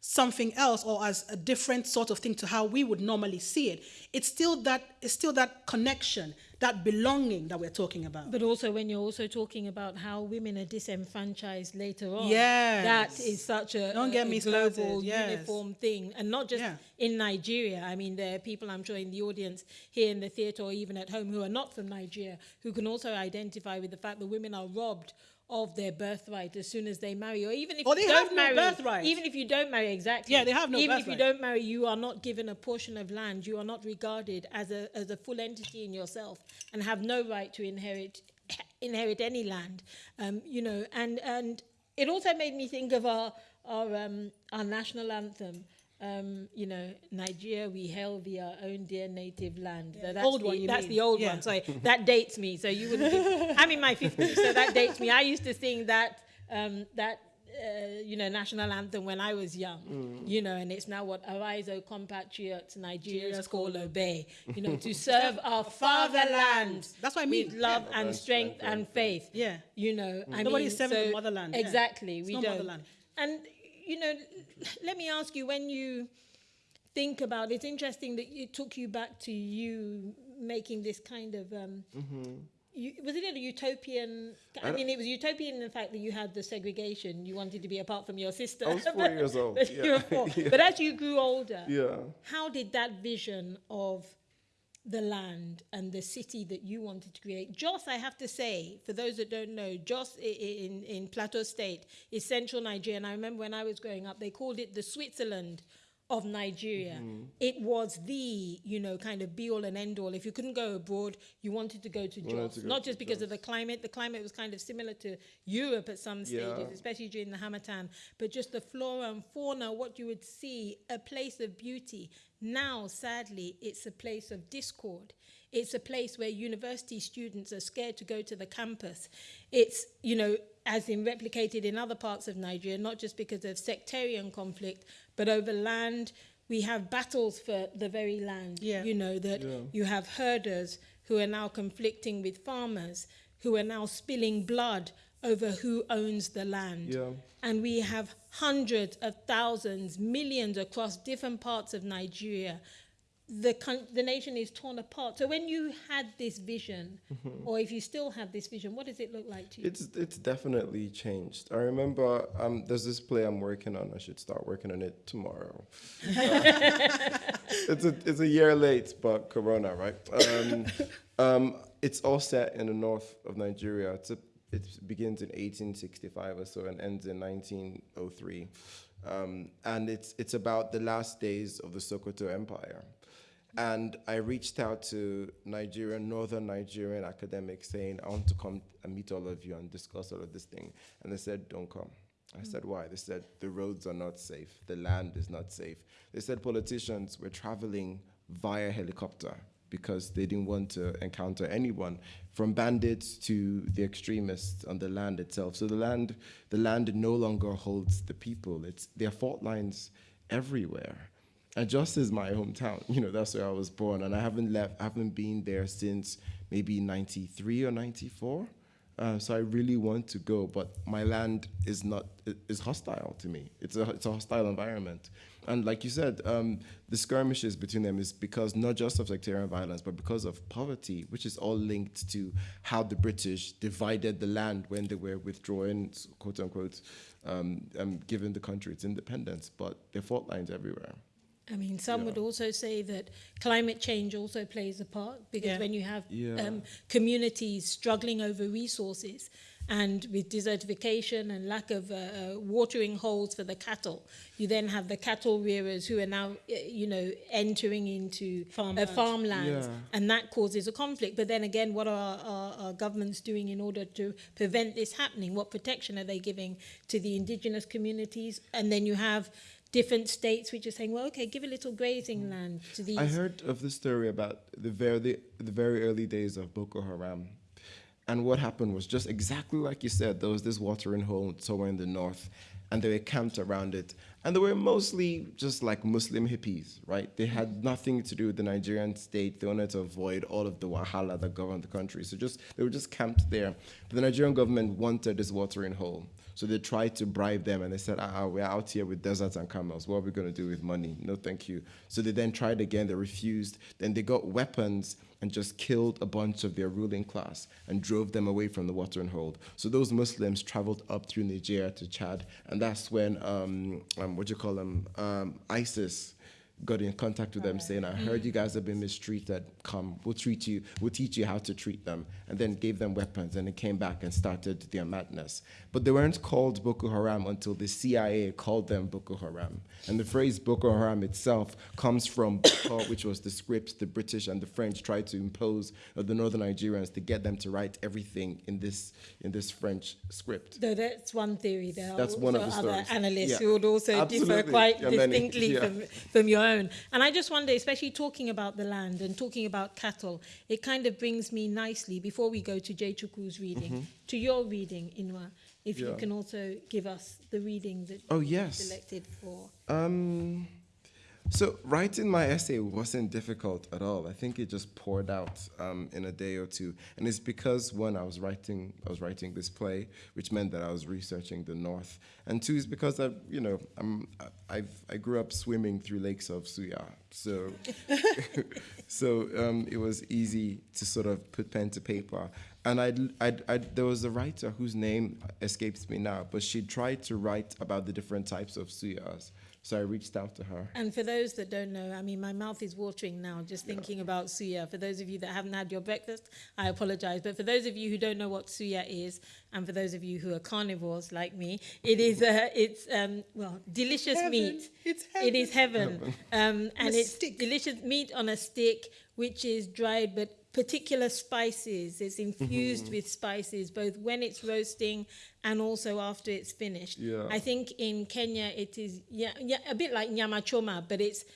[SPEAKER 5] something else or as a different sort of thing to how we would normally see it it's still that it's still that connection that belonging that we're talking about
[SPEAKER 2] But also, when you're also talking about how women are disenfranchised later on,
[SPEAKER 5] Yes.
[SPEAKER 2] that is such a,
[SPEAKER 5] Don't
[SPEAKER 2] a-
[SPEAKER 5] get me
[SPEAKER 2] global,
[SPEAKER 5] yes.
[SPEAKER 2] uniform thing, and not just
[SPEAKER 5] Yeah.
[SPEAKER 2] in Nigeria. I mean, there are people I'm sure in the audience here in the theatre or even at home who are not from Nigeria who can also identify with the fact that women are robbed of their birthright as soon as they marry, or even if
[SPEAKER 5] Or
[SPEAKER 2] you
[SPEAKER 5] they
[SPEAKER 2] don't
[SPEAKER 5] no
[SPEAKER 2] marry,
[SPEAKER 5] birthright.
[SPEAKER 2] even if you don't marry exactly,
[SPEAKER 5] Yeah, they have no
[SPEAKER 2] Even if you don't marry, you are not given a portion of land. You are not regarded as a as a full entity in yourself, and have no right to inherit inherit any land. Um, you know, and and it also made me think of our our um, our national anthem. Um, you know, Nigeria, we hail thee our own dear native land. So that's
[SPEAKER 5] Old
[SPEAKER 2] the,
[SPEAKER 5] one,
[SPEAKER 2] That's
[SPEAKER 5] mean?
[SPEAKER 2] the old
[SPEAKER 5] Yeah.
[SPEAKER 2] one. Sorry, that dates me. So you wouldn't. Give, I'm in my 50s, so that dates me. I used to sing that um, that uh, you know national anthem when I was young. You know, and it's now what arise, O compatriots, Nigeria's call obey. You know, to serve our fatherland.
[SPEAKER 5] That's what I
[SPEAKER 2] with
[SPEAKER 5] mean.
[SPEAKER 2] love and strength and faith.
[SPEAKER 5] Yeah.
[SPEAKER 2] You know, I
[SPEAKER 5] Nobody's
[SPEAKER 2] mean,
[SPEAKER 5] serving the
[SPEAKER 2] so-
[SPEAKER 5] motherland, yeah.
[SPEAKER 2] Exactly,
[SPEAKER 5] It's
[SPEAKER 2] we
[SPEAKER 5] not
[SPEAKER 2] don't.
[SPEAKER 5] motherland.
[SPEAKER 2] And you know, let me ask you when you think about it's interesting that it took you back to you making this kind of um you, was it a utopian I, mean it was utopian in the fact that you had the segregation you wanted to be apart from your sister
[SPEAKER 4] I was four years old,
[SPEAKER 2] but,
[SPEAKER 4] yeah.
[SPEAKER 2] four. but as you grew older
[SPEAKER 4] Yeah.
[SPEAKER 2] how did that vision of the land and the city that you wanted to create. Jos, I have to say, for those that don't know, Jos in, in Plateau State is central Nigeria. And I remember when I was growing up, they called it the Switzerland of Nigeria. It was the, you know, kind of be all and end all. If you couldn't go abroad, you wanted to go to Jos. Not just because of the climate. The climate was kind of similar to Europe at some stages,
[SPEAKER 4] Yeah.
[SPEAKER 2] especially during the Harmattan, but just the flora and fauna, what you would see, a place of beauty. Now, sadly, it's a place of discord. It's a place where university students are scared to go to the campus. It's, you know, as in replicated in other parts of Nigeria, not just because of sectarian conflict, but over land. We have battles for the very land.
[SPEAKER 5] Yeah.
[SPEAKER 2] You know, that
[SPEAKER 4] Yeah.
[SPEAKER 2] you have herders who are now conflicting with farmers, who are now spilling blood over who owns the land.
[SPEAKER 4] Yeah.
[SPEAKER 2] And we have hundreds of thousands, millions across different parts of Nigeria. The, coun- the nation is torn apart. So when you had this vision, or if you still have this vision, what does it look like to you?
[SPEAKER 4] It's it's definitely changed. I remember um, there's this play I'm working on. I should start working on it tomorrow. Uh, it's a it's a year late, but Corona, right? Um, um, it's all set in the north of Nigeria. It's a, it begins in 1865 or so and ends in 1903, um, and it's it's about the last days of the Sokoto Empire. And I reached out to Nigerian, northern Nigerian academics saying, I want to come and meet all of you and discuss all of this thing. And they said, don't come. I said, why? They said, the roads are not safe. The land is not safe. They said politicians were traveling via helicopter because they didn't want to encounter anyone from bandits to the extremists on the land itself. So the land, the land no longer holds the people. It's, there are fault lines everywhere. And just as my hometown, you know, that's where I was born, and I haven't left, haven't been there since maybe 93 or 94. Uh, so I really want to go, but my land is not is hostile to me. It's a it's a hostile environment, and like you said, um, the skirmishes between them is because not just of sectarian violence, but because of poverty, which is all linked to how the British divided the land when they were withdrawing, quote unquote, um, um, giving the country its independence. But there are fault lines everywhere.
[SPEAKER 2] I mean, some would also say that climate change also plays a part because
[SPEAKER 5] Yeah.
[SPEAKER 2] when you have
[SPEAKER 4] Yeah.
[SPEAKER 2] um, communities struggling over resources and with desertification and lack of uh, uh, watering holes for the cattle, you then have the cattle rearers who are now, uh, you know, entering into
[SPEAKER 5] Farmland.
[SPEAKER 2] Uh, farmlands,
[SPEAKER 4] Yeah.
[SPEAKER 2] and that causes a conflict. But then again, what are our, our governments doing in order to prevent this happening? What protection are they giving to the indigenous communities? And then you have different states which are saying, well, okay, give a little grazing mm. land to these.
[SPEAKER 4] I heard of the story about the very the very early days of Boko Haram, and what happened was just exactly like you said. There was this watering hole somewhere in the north, and they were camped around it, and they were mostly just like Muslim hippies, right? They had nothing to do with the Nigerian state. They wanted to avoid all of the wahala that governed the country, so just they were just camped there. But the Nigerian government wanted this watering hole. So they tried to bribe them and they said, ah, we're out here with deserts and camels. What are we going to do with money? No, thank you. So they then tried again, they refused. Then they got weapons and just killed a bunch of their ruling class and drove them away from the watering hole. So those Muslims traveled up through Nigeria to Chad. And that's when, um, um, what do you call them, um, ISIS got in contact with them saying, I heard mm-hmm. you guys have been mistreated. Come, we'll treat you, we'll teach you how to treat them. And then gave them weapons and they came back and started their madness. But they weren't called Boko Haram until the CIA called them Boko Haram. And the phrase Boko Haram itself comes from Boko, which was the script the British and the French tried to impose on the northern Nigerians to get them to write everything in this in this French script.
[SPEAKER 2] Though that's one theory. There
[SPEAKER 4] That's one of the
[SPEAKER 2] other
[SPEAKER 4] stories.
[SPEAKER 2] analysts
[SPEAKER 4] Yeah.
[SPEAKER 2] who would also differ quite
[SPEAKER 4] Yeah,
[SPEAKER 2] distinctly
[SPEAKER 4] Yeah.
[SPEAKER 2] from, from your own. And I just wonder, especially talking about the land and talking about cattle, it kind of brings me nicely before we go to Jay Chukwu's reading to your reading, Inua. If you
[SPEAKER 4] Mm-hmm.
[SPEAKER 2] Can also give us the reading that
[SPEAKER 4] Oh,
[SPEAKER 2] you
[SPEAKER 4] yes.
[SPEAKER 2] selected for.
[SPEAKER 4] Um, so writing my essay wasn't difficult at all. I think it just poured out um, in a day or two, and it's because one, I was writing, I was writing this play, which meant that I was researching the North, and two is because I, you know, I'm, I've, I grew up swimming through lakes of Suya, so, so um, it was easy to sort of put pen to paper. And I'd, I'd, I'd, there was a writer whose name escapes me now, but she tried to write about the different types of suyas. So I reached out to her.
[SPEAKER 2] And for those that don't know, I mean, my mouth is watering now just thinking about suya. For those of you that haven't had your breakfast, I apologize. But for those of you who don't know what suya is, and for those of you who are carnivores like me, it is uh, it's um, well delicious
[SPEAKER 5] Heaven.
[SPEAKER 2] meat.
[SPEAKER 5] It's heaven.
[SPEAKER 2] It is heaven, um, and it's
[SPEAKER 5] stick.
[SPEAKER 2] delicious meat on a stick, which is dried but particular spices. It's infused mm-hmm. with spices, both when it's roasting and also after it's finished.
[SPEAKER 4] Yeah.
[SPEAKER 2] I think in Kenya it is yeah, yeah, a bit like nyama choma, but it's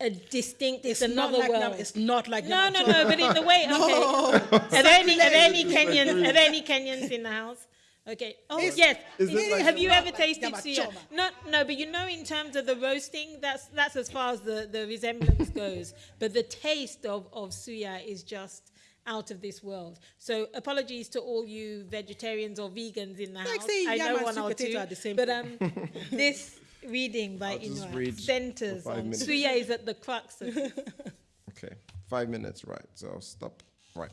[SPEAKER 2] a distinct. It's,
[SPEAKER 5] It's not
[SPEAKER 2] another
[SPEAKER 5] like
[SPEAKER 2] world.
[SPEAKER 5] Nam- it's not like
[SPEAKER 2] no, no,
[SPEAKER 5] nyama choma.
[SPEAKER 2] no. But in the way, okay. Are there any? Are there any Kenyans? Are there any Kenyans in the house? Okay. Oh
[SPEAKER 5] It's-
[SPEAKER 2] yes.
[SPEAKER 4] is it like-
[SPEAKER 2] Have you ever
[SPEAKER 5] Like
[SPEAKER 2] tasted
[SPEAKER 5] nyama choma.
[SPEAKER 2] suya? No, no. But you know, in terms of the roasting, that's that's as far as the the resemblance goes. But the taste of of suya is just out of this world. So apologies to all you vegetarians or vegans in the
[SPEAKER 5] Like
[SPEAKER 2] house.
[SPEAKER 5] say
[SPEAKER 2] I
[SPEAKER 5] yam
[SPEAKER 2] know
[SPEAKER 5] and
[SPEAKER 2] one
[SPEAKER 5] sweet
[SPEAKER 2] or
[SPEAKER 5] potato
[SPEAKER 2] two.
[SPEAKER 5] are the same
[SPEAKER 2] but um, this reading by
[SPEAKER 4] I'll
[SPEAKER 2] Inua
[SPEAKER 4] read
[SPEAKER 2] centers on suya is at the crux of it.
[SPEAKER 4] Okay, five minutes, right? So I'll stop. Right.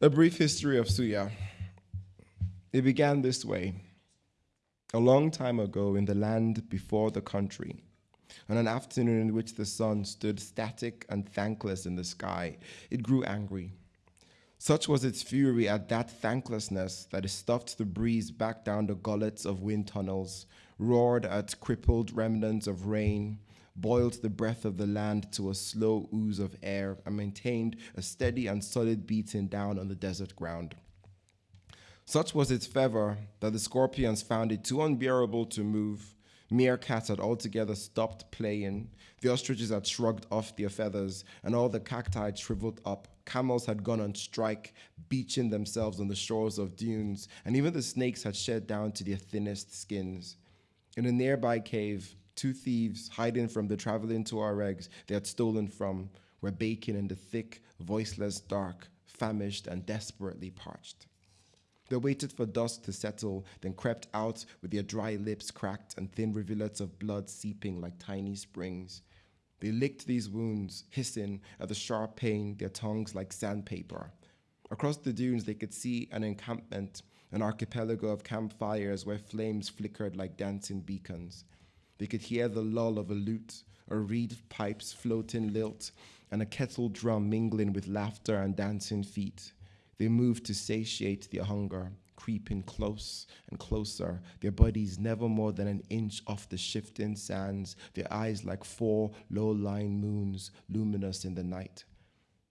[SPEAKER 4] A brief history of Suya. It began this way. A long time ago, in the land before the country, on an afternoon in which the sun stood static and thankless in the sky, it grew angry. Such was its fury at that thanklessness that it stuffed the breeze back down the gullets of wind tunnels, roared at crippled remnants of rain, boiled the breath of the land to a slow ooze of air, and maintained a steady and solid beating down on the desert ground. Such was its fervor that the scorpions found it too unbearable to move. Meerkats had altogether stopped playing. The ostriches had shrugged off their feathers, and all the cacti had shriveled up. Camels had gone on strike, beaching themselves on the shores of dunes, and even the snakes had shed down to their thinnest skins. In a nearby cave, two thieves, hiding from the traveling Tuaregs they had stolen from, were baking in the thick, voiceless dark, famished and desperately parched. They waited for dusk to settle, then crept out with their dry lips cracked and thin rivulets of blood seeping like tiny springs. They licked these wounds, hissing at the sharp pain, their tongues like sandpaper. Across the dunes, they could see an encampment, an archipelago of campfires where flames flickered like dancing beacons. They could hear the lull of a lute, a reed pipe's floating lilt, and a kettle drum mingling with laughter and dancing feet. They moved to satiate their hunger, creeping close and closer, their bodies never more than an inch off the shifting sands, their eyes like four low lying moons, luminous in the night.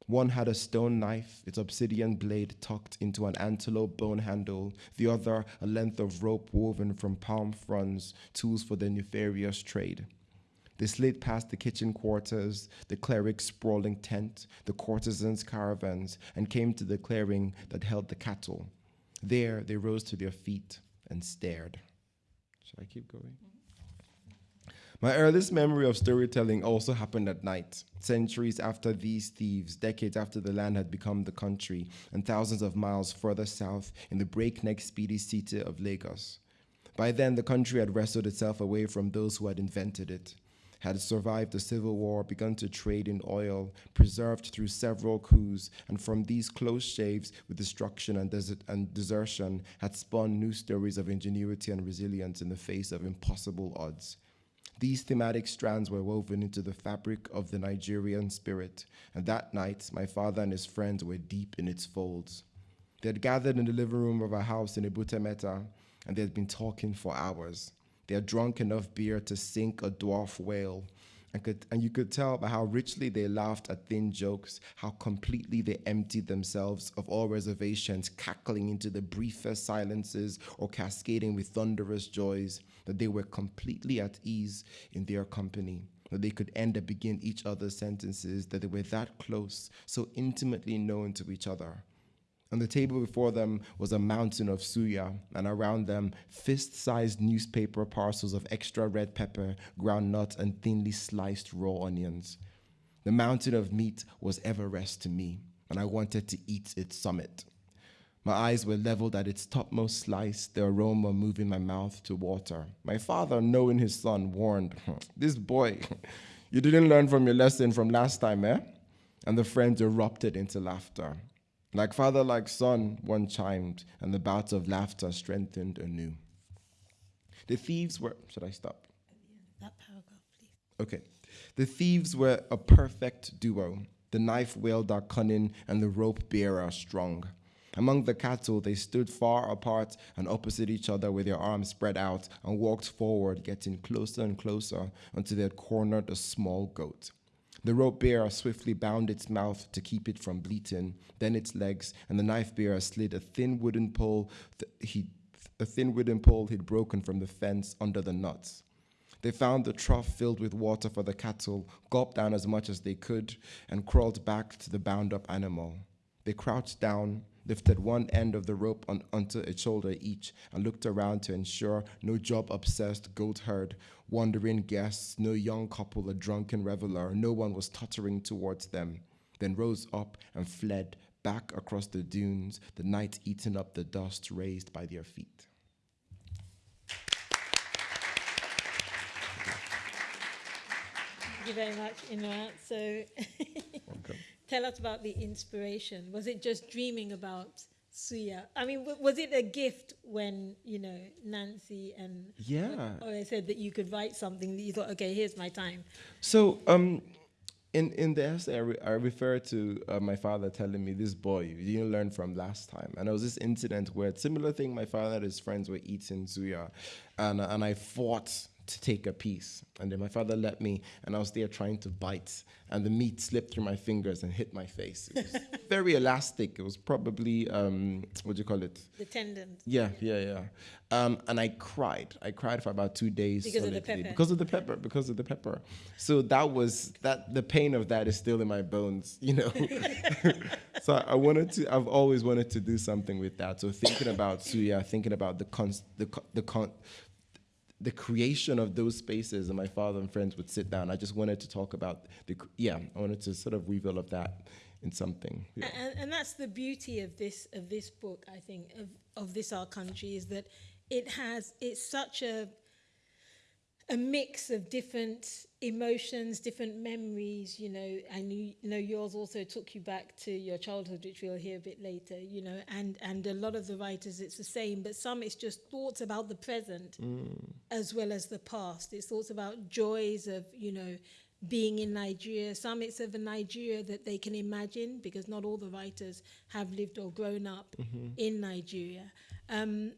[SPEAKER 4] One had a stone knife, its obsidian blade tucked into an antelope bone handle, the other a length of rope woven from palm fronds, tools for their nefarious trade. They slid past the kitchen quarters, the cleric's sprawling tent, the courtesans' caravans, and came to the clearing that held the cattle. There they rose to their feet and stared. Should I keep going? My earliest memory of storytelling also happened at night, centuries after these thieves, decades after the land had become the country, and thousands of miles further south in the breakneck speedy city of Lagos. By then, the country had wrestled itself away from those who had invented it, had survived the civil war, begun to trade in oil, preserved through several coups, and from these close shaves with destruction and, desert and desertion had spun new stories of ingenuity and resilience in the face of impossible odds. These thematic strands were woven into the fabric of the Nigerian spirit, and that night my father and his friends were deep in its folds. They had gathered in the living room of our house in Ebute Metta, and they had been talking for hours. They had drunk enough beer to sink a dwarf whale, and, could, and you could tell by how richly they laughed at thin jokes, how completely they emptied themselves of all reservations, cackling into the briefest silences or cascading with thunderous joys, that they were completely at ease in their company, that they could end and begin each other's sentences, that they were that close, so intimately known to each other. On the table before them was a mountain of suya, and around them, fist sized newspaper parcels of extra red pepper, ground nut, and thinly sliced raw onions. The mountain of meat was Everest to me, and I wanted to eat its summit. My eyes were leveled at its topmost slice, the aroma moving my mouth to water. My father, knowing his son, warned, This boy, you didn't learn from your lesson from last time, eh? And the friends erupted into laughter. Like father, like son, one chimed, and the bouts of laughter strengthened anew. The thieves were. Should I stop?
[SPEAKER 2] That paragraph, please.
[SPEAKER 4] Okay. The thieves were a perfect duo. The knife wielder cunning and the rope bearer strong. Among the cattle, they stood far apart and opposite each other with their arms spread out and walked forward, getting closer and closer until they had cornered a small goat. The rope bearer swiftly bound its mouth to keep it from bleating, then its legs, and the knife bearer slid a thin wooden pole he, a thin wooden pole he'd broken from the fence under the nuts. They found the trough filled with water for the cattle, gulped down as much as they could, and crawled back to the bound up animal. They crouched down, lifted one end of the rope on, onto a shoulder each, and looked around to ensure no job obsessed goat herd, wandering guests, no young couple, a drunken reveler, no one was tottering towards them. Then rose up and fled back across the dunes, the night eating up the dust raised by their feet.
[SPEAKER 2] Thank you very much, Inua. So tell us about the inspiration. Was it just dreaming about Suya? I mean, w- was it a gift when, you know, Nancy and
[SPEAKER 4] Yeah.
[SPEAKER 2] or they said that you could write something that you thought, okay, here's my time.
[SPEAKER 4] So, um, in in the essay, I, re- I refer to uh, my father telling me, "This boy, you didn't learn from last time." And there was this incident where similar thing. My father and his friends were eating suya, and uh, and I fought to take a piece, and then my father let me, and I was there trying to bite, and the meat slipped through my fingers and hit my face. It was very elastic. It was probably um, what do you call it?
[SPEAKER 2] The tendons.
[SPEAKER 4] Yeah, yeah, yeah. Um, and I cried. I cried for about two days
[SPEAKER 2] Because of the pepper.
[SPEAKER 4] because of the pepper. Because of the pepper. So that was that. The pain of that is still in my bones, you know. so I wanted to. I've always wanted to do something with that. So thinking about suya, thinking about the con, the co- the con, the creation of those spaces, and my father and friends would sit down. I just wanted to talk about the. Yeah, I wanted to sort of reveal of that in something. Yeah.
[SPEAKER 2] And, and that's the beauty of this of this book, I think, of, of this our country is that it has it's such a a mix of different emotions, different memories, you know, and you, you know yours also took you back to your childhood, which we'll hear a bit later, you know, and and a lot of the writers it's the same, but some it's just thoughts about the present as well as the past. It's thoughts about joys of, you know, being in Nigeria. Some it's of a Nigeria that they can imagine because not all the writers have lived or grown up in Nigeria. Um,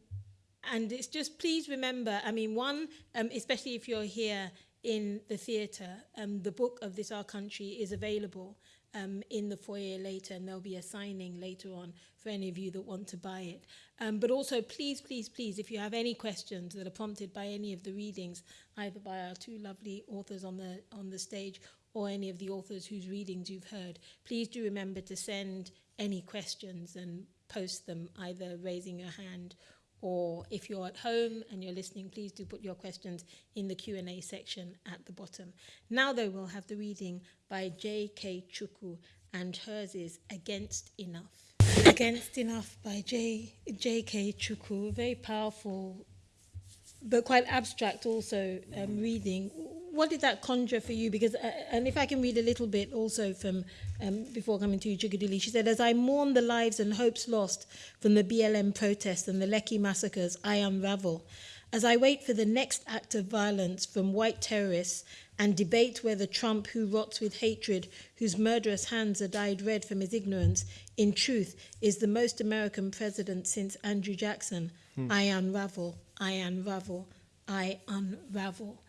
[SPEAKER 2] and it's just please remember i mean one um, especially if you're here in the theatre. Um, the book of This Our Country is available um, in the foyer later and there'll be a signing later on for any of you that want to buy it. Um, but also please, please, please, if you have any questions that are prompted by any of the readings, either by our two lovely authors on the, on the stage or any of the authors whose readings you've heard, please do remember to send any questions and post them either raising your hand or or if you're at home and you're listening, please do put your questions in the Q&A section at the bottom. Now though, we'll have the reading by J.K. Chuku and hers is Against Enough. Against Enough by J. J.K. Chuku, very powerful but quite abstract also um, reading what did that conjure for you? Because, uh, uh, and if I can read a little bit also from um, before coming to you, Chickadilly, she said, as I mourn the lives and hopes lost from the BLM protests and the Lecky massacres, I unravel. As I wait for the next act of violence from white terrorists and debate whether Trump, who rots with hatred, whose murderous hands are dyed red from his ignorance, in truth is the most American president since Andrew Jackson, hmm. I unravel, I unravel, I unravel.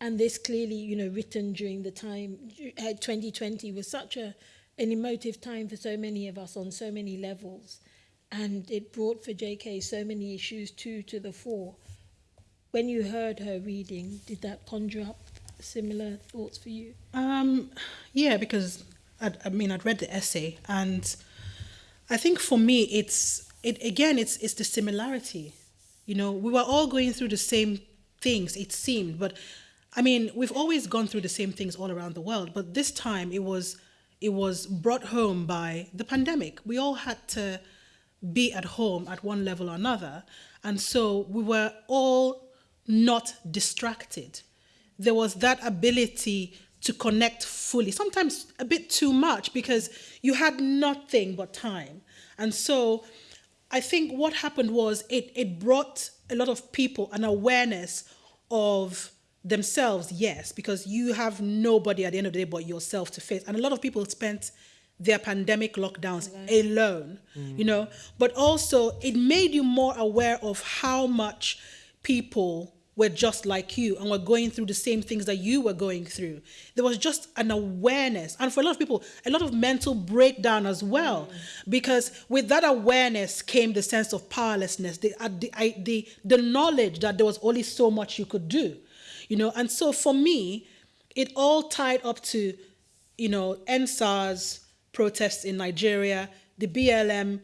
[SPEAKER 2] And this clearly, you know, written during the time, uh, 2020 was such a, an emotive time for so many of us on so many levels. And it brought for JK so many issues too to the fore. When you heard her reading, did that conjure up similar thoughts for you?
[SPEAKER 5] Um, yeah, because I'd, I mean, I'd read the essay, and I think for me, it's it again, it's it's the similarity. You know, we were all going through the same things. It seemed, but I mean, we've always gone through the same things all around the world, but this time it was it was brought home by the pandemic. We all had to be at home at one level or another, and so we were all not distracted there was that ability to connect fully, sometimes a bit too much because you had nothing but time. And so I think what happened was it, it brought a lot of people an awareness of themselves, yes, because you have nobody at the end of the day but yourself to face. And a lot of people spent their pandemic lockdowns alone, you know, but also it made you more aware of how much people were just like you and were going through the same things that you were going through. There was just an awareness. And for a lot of people, a lot of mental breakdown as well. Because with that awareness came the sense of powerlessness, the, uh, the, I, the, the knowledge that there was only so much you could do. You know. And so for me, it all tied up to, you know, EndSARS protests in Nigeria, the BLM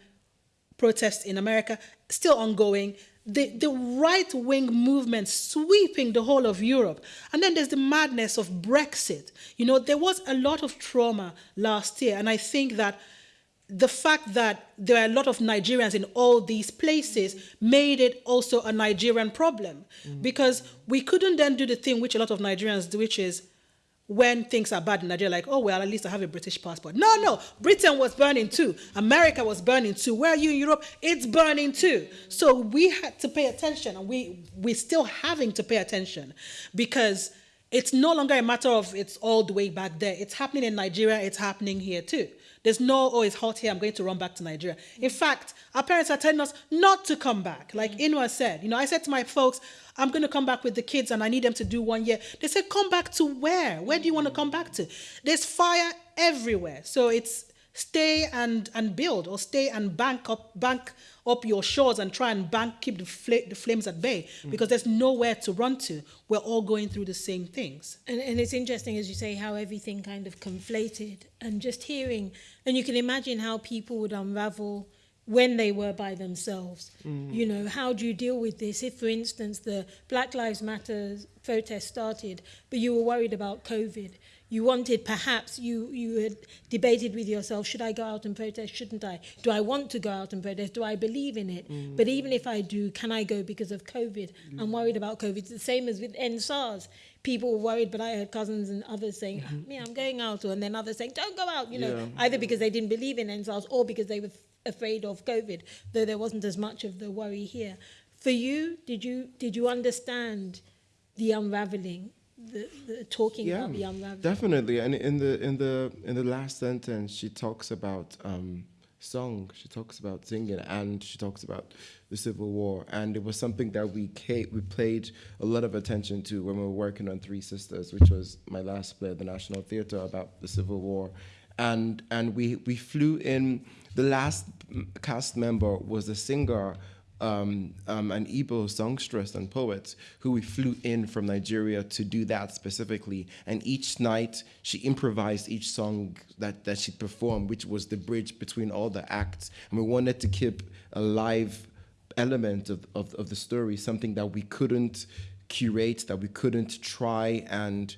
[SPEAKER 5] protests in America, still ongoing. The, the right wing movement sweeping the whole of Europe. And then there's the madness of Brexit. You know, there was a lot of trauma last year. And I think that the fact that there are a lot of Nigerians in all these places made it also a Nigerian problem mm. because we couldn't then do the thing which a lot of Nigerians do, which is when things are bad in Nigeria, like, oh, well, at least I have a British passport. No, no, Britain was burning too. America was burning too. Where are you in Europe? It's burning too. So we had to pay attention, and we, we're still having to pay attention because it's no longer a matter of it's all the way back there. It's happening in Nigeria, it's happening here too. There's no, oh, it's hot here, I'm going to run back to Nigeria. In fact, our parents are telling us not to come back. Like mm. Inua said, you know, I said to my folks, I'm going to come back with the kids and I need them to do one year. They said, come back to where? Where do you want to mm. come back to? There's fire everywhere. So it's stay and, and build or stay and bank up, bank up your shores and try and bank, keep the, fl- the flames at bay mm. because there's nowhere to run to. We're all going through the same things.
[SPEAKER 2] And, and it's interesting, as you say, how everything kind of conflated and just hearing, and you can imagine how people would unravel when they were by themselves. Mm. You know, how do you deal with this? If, for instance, the Black Lives Matter protest started, but you were worried about COVID, you wanted perhaps you you had debated with yourself should i go out and protest? Shouldn't i? Do i want to go out and protest? Do i believe in it? Mm. but even if i do can i go because of covid? Mm. i'm worried about covid. It's the same as with EndSARS people were worried but i heard cousins and others saying mm-hmm. me i'm going out and then others saying don't go out you know yeah. either because they didn't believe in EndSARS or because they were afraid of covid though there wasn't as much of the worry here. For you did you did you understand the unraveling the, the talking yeah, about the unraveling.
[SPEAKER 4] Definitely, and in the in the in the last sentence, she talks about um, song. She talks about singing, and she talks about the Civil War, and it was something that we we played a lot of attention to when we were working on Three Sisters, which was my last play at the National Theatre about the Civil War, and and we we flew in. The last cast member was a singer um, um, an Igbo songstress and poet who we flew in from Nigeria to do that specifically. And each night she improvised each song that, that she performed, which was the bridge between all the acts. And we wanted to keep a live element of, of, of the story, something that we couldn't curate, that we couldn't try and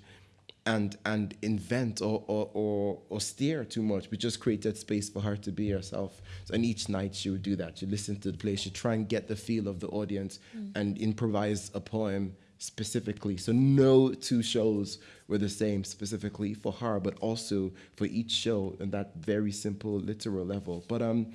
[SPEAKER 4] and and invent or, or, or, or, steer too much. We just created space for her to be herself. So, and each night she would do that. She'd listen to the play, she'd try and get the feel of the audience mm. and improvise a poem specifically. So no two shows were the same specifically for her, but also for each show in that very simple literal level. But um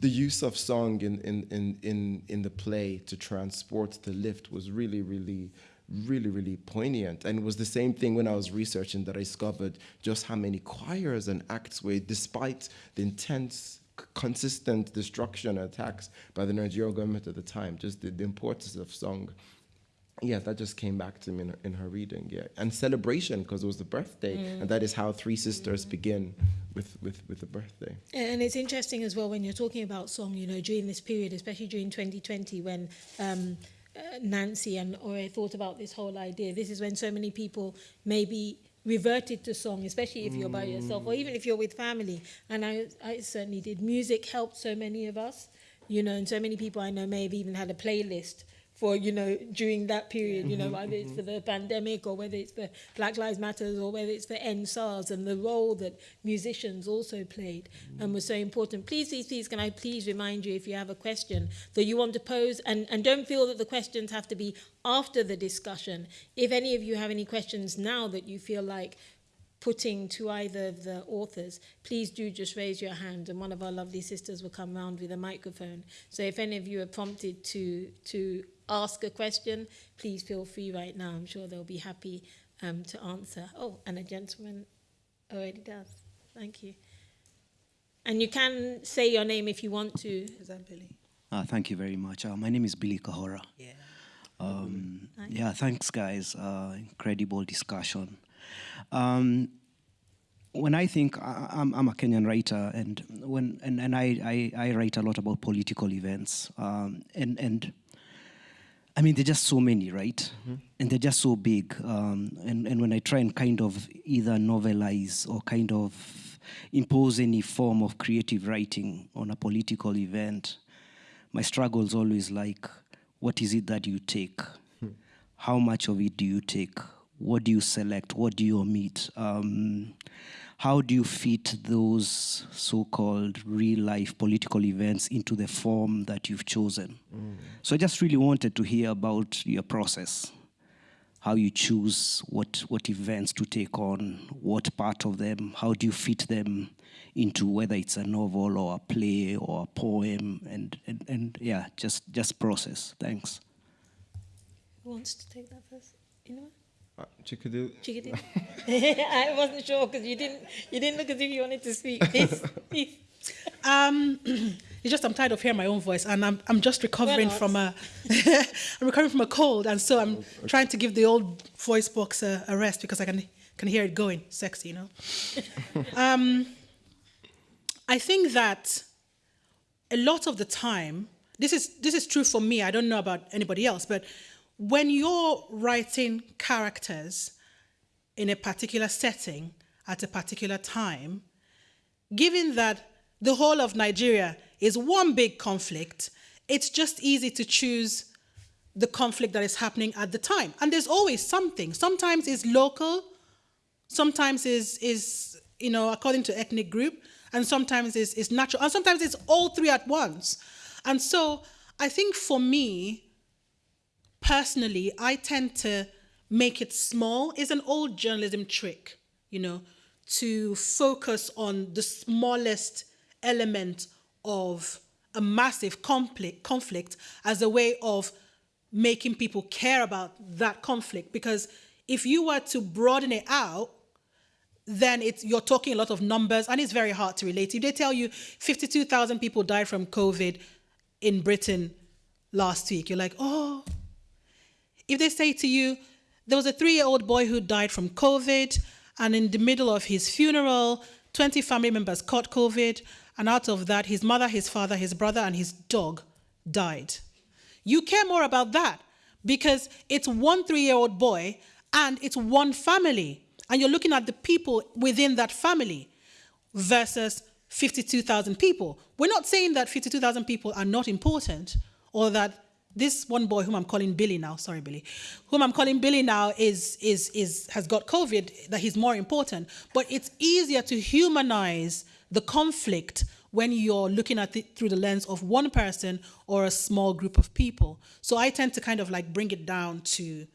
[SPEAKER 4] the use of song in, in, in, in, in the play to transport the lift was really, really really, really poignant. And it was the same thing when I was researching that I discovered just how many choirs and acts were, despite the intense, consistent destruction and attacks by the Nigerian government at the time, just the, the importance of song. Yeah, that just came back to me in her, in her reading. Yeah, and celebration because it was the birthday, mm. and that is how Three Sisters mm. begin with, with with the birthday.
[SPEAKER 2] And it's interesting as well when you're talking about song. You know, during this period, especially during 2020, when um, uh, Nancy and or I thought about this whole idea. This is when so many people maybe reverted to song, especially if you're by yourself or even if you're with family. And I, I certainly did. Music helped so many of us, you know, and so many people I know may have even had a playlist for you know during that period you know mm-hmm, whether it's mm-hmm. for the pandemic or whether it's for black lives matters or whether it's for EndSARS and the role that musicians also played and was so important please please please can i please remind you if you have a question that you want to pose and and don't feel that the questions have to be after the discussion if any of you have any questions now that you feel like putting to either of the authors, please do just raise your hand and one of our lovely sisters will come round with a microphone. So if any of you are prompted to, to ask a question, please feel free right now. I'm sure they'll be happy um, to answer. Oh, and a gentleman already does. Thank you. And you can say your name if you want to.
[SPEAKER 7] Is that Billy? Uh, thank you very much. Uh, my name is Billy Kahora.
[SPEAKER 2] Yeah.
[SPEAKER 7] Um, yeah, thanks, guys. Uh, incredible discussion. Um, when I think I, am I'm a Kenyan writer, and when and, and I, I, I, write a lot about political events, um, and and I mean, there're just so many, right? Mm-hmm. And they're just so big. Um, and, and when I try and kind of either novelize or kind of impose any form of creative writing on a political event, my struggle is always like, what is it that you take? Hmm. How much of it do you take? What do you select? What do you omit? Um, how do you fit those so-called real-life political events into the form that you've chosen? Mm. So I just really wanted to hear about your process, how you choose what, what events to take on, what part of them, how do you fit them into whether it's a novel or a play or a poem, and, and, and yeah, just, just process. Thanks.
[SPEAKER 2] Who wants to take that first? Anyone?
[SPEAKER 4] Uh, Chickadee.
[SPEAKER 2] Chikadu. I wasn't sure because you didn't you didn't look as if you wanted to speak. Please, please.
[SPEAKER 5] Um, it's just I'm tired of hearing my own voice, and I'm I'm just recovering from a I'm recovering from a cold, and so I'm okay. trying to give the old voice box a, a, rest because I can can hear it going sexy, you know. um, I think that a lot of the time, this is this is true for me. I don't know about anybody else, but when you're writing characters in a particular setting at a particular time, given that the whole of Nigeria is one big conflict, it's just easy to choose the conflict that is happening at the time. And there's always something. Sometimes it's local, sometimes is is you know according to ethnic group, and sometimes it's, it's natural, and sometimes it's all three at once. And so I think for me, personally, I tend to make it small. It's an old journalism trick, you know, to focus on the smallest element of a massive conflict, conflict as a way of making people care about that conflict. Because if you were to broaden it out, then it's you're talking a lot of numbers and it's very hard to relate. If they tell you 52,000 people died from COVID in Britain last week, you're like, oh, if they say to you, there was a three year old boy who died from COVID, and in the middle of his funeral, 20 family members caught COVID, and out of that, his mother, his father, his brother, and his dog died. You care more about that because it's one three year old boy and it's one family. And you're looking at the people within that family versus 52,000 people. We're not saying that 52,000 people are not important or that this one boy whom I'm calling Billy now, sorry Billy, whom I'm calling Billy now is is is has got COVID, that he's more important. But it's easier to humanize the conflict when you're looking at it through the lens of one person or a small group of people. So I tend to kind of like bring it down to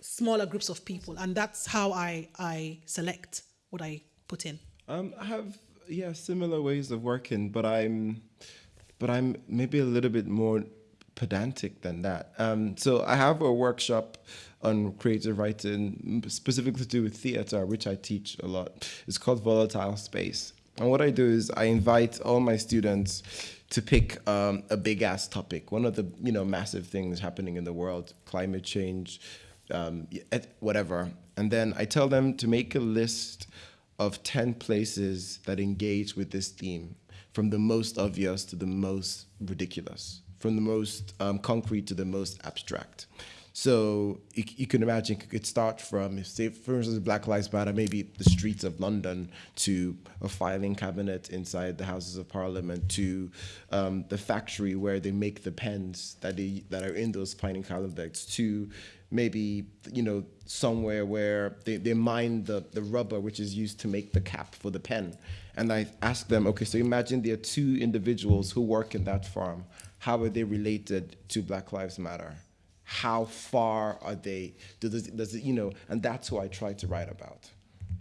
[SPEAKER 5] smaller groups of people, and that's how I I select what I put in.
[SPEAKER 4] Um, I have yeah similar ways of working, but I'm but I'm maybe a little bit more pedantic than that. Um, so I have a workshop on creative writing, specifically to do with theater, which I teach a lot. It's called Volatile Space. And what I do is I invite all my students to pick um, a big ass topic, one of the you know massive things happening in the world, climate change, um, whatever. And then I tell them to make a list of 10 places that engage with this theme, from the most obvious to the most ridiculous from the most um, concrete to the most abstract. So you, you, can imagine it could start from, say, for instance, Black Lives Matter, maybe the streets of London, to a filing cabinet inside the Houses of Parliament, to um, the factory where they make the pens that they, that are in those filing cabinets, to maybe you know somewhere where they, they mine the, the rubber which is used to make the cap for the pen. And I ask them, okay, so imagine there are two individuals who work in that farm how are they related to Black Lives Matter? How far are they? It, does it, you know, and that's who I try to write about.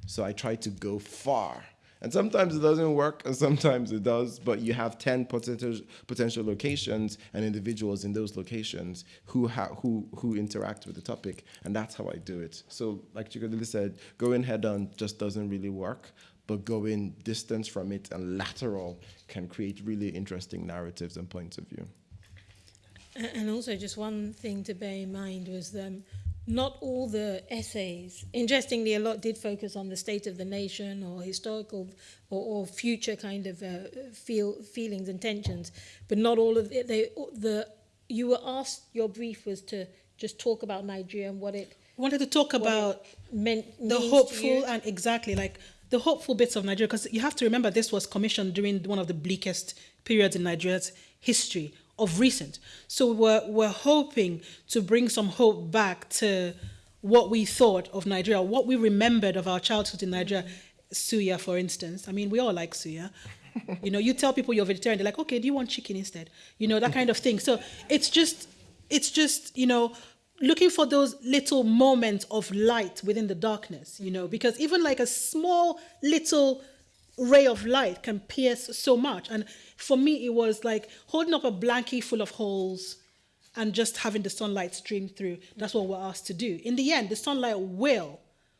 [SPEAKER 4] So I try to go far. And sometimes it doesn't work, and sometimes it does, but you have 10 potential, potential locations and individuals in those locations who, who, who interact with the topic, and that's how I do it. So like Chikodili said, going head on just doesn't really work, but going distance from it and lateral can create really interesting narratives and points of view.
[SPEAKER 2] And also, just one thing to bear in mind was um, not all the essays, interestingly, a lot did focus on the state of the nation or historical or, or future kind of uh, feel, feelings and tensions, but not all of it. They, the you were asked, your brief was to just talk about Nigeria and what it
[SPEAKER 5] wanted to talk about
[SPEAKER 2] meant
[SPEAKER 5] the hopeful and exactly like the hopeful bits of Nigeria because you have to remember this was commissioned during one of the bleakest periods in Nigeria's history of recent. So we're we're hoping to bring some hope back to what we thought of Nigeria, what we remembered of our childhood in Nigeria. Suya, for instance. I mean, we all like suya. you know, you tell people you're vegetarian, they're like, okay, do you want chicken instead? You know, that kind of thing. So it's just, it's just, you know, looking for those little moments of light within the darkness, you know, because even like a small little ray of light can pierce so much. And for me, it was like holding up a blanket full of holes and just having the sunlight stream through. That's what we're asked to do. In the end, the sunlight will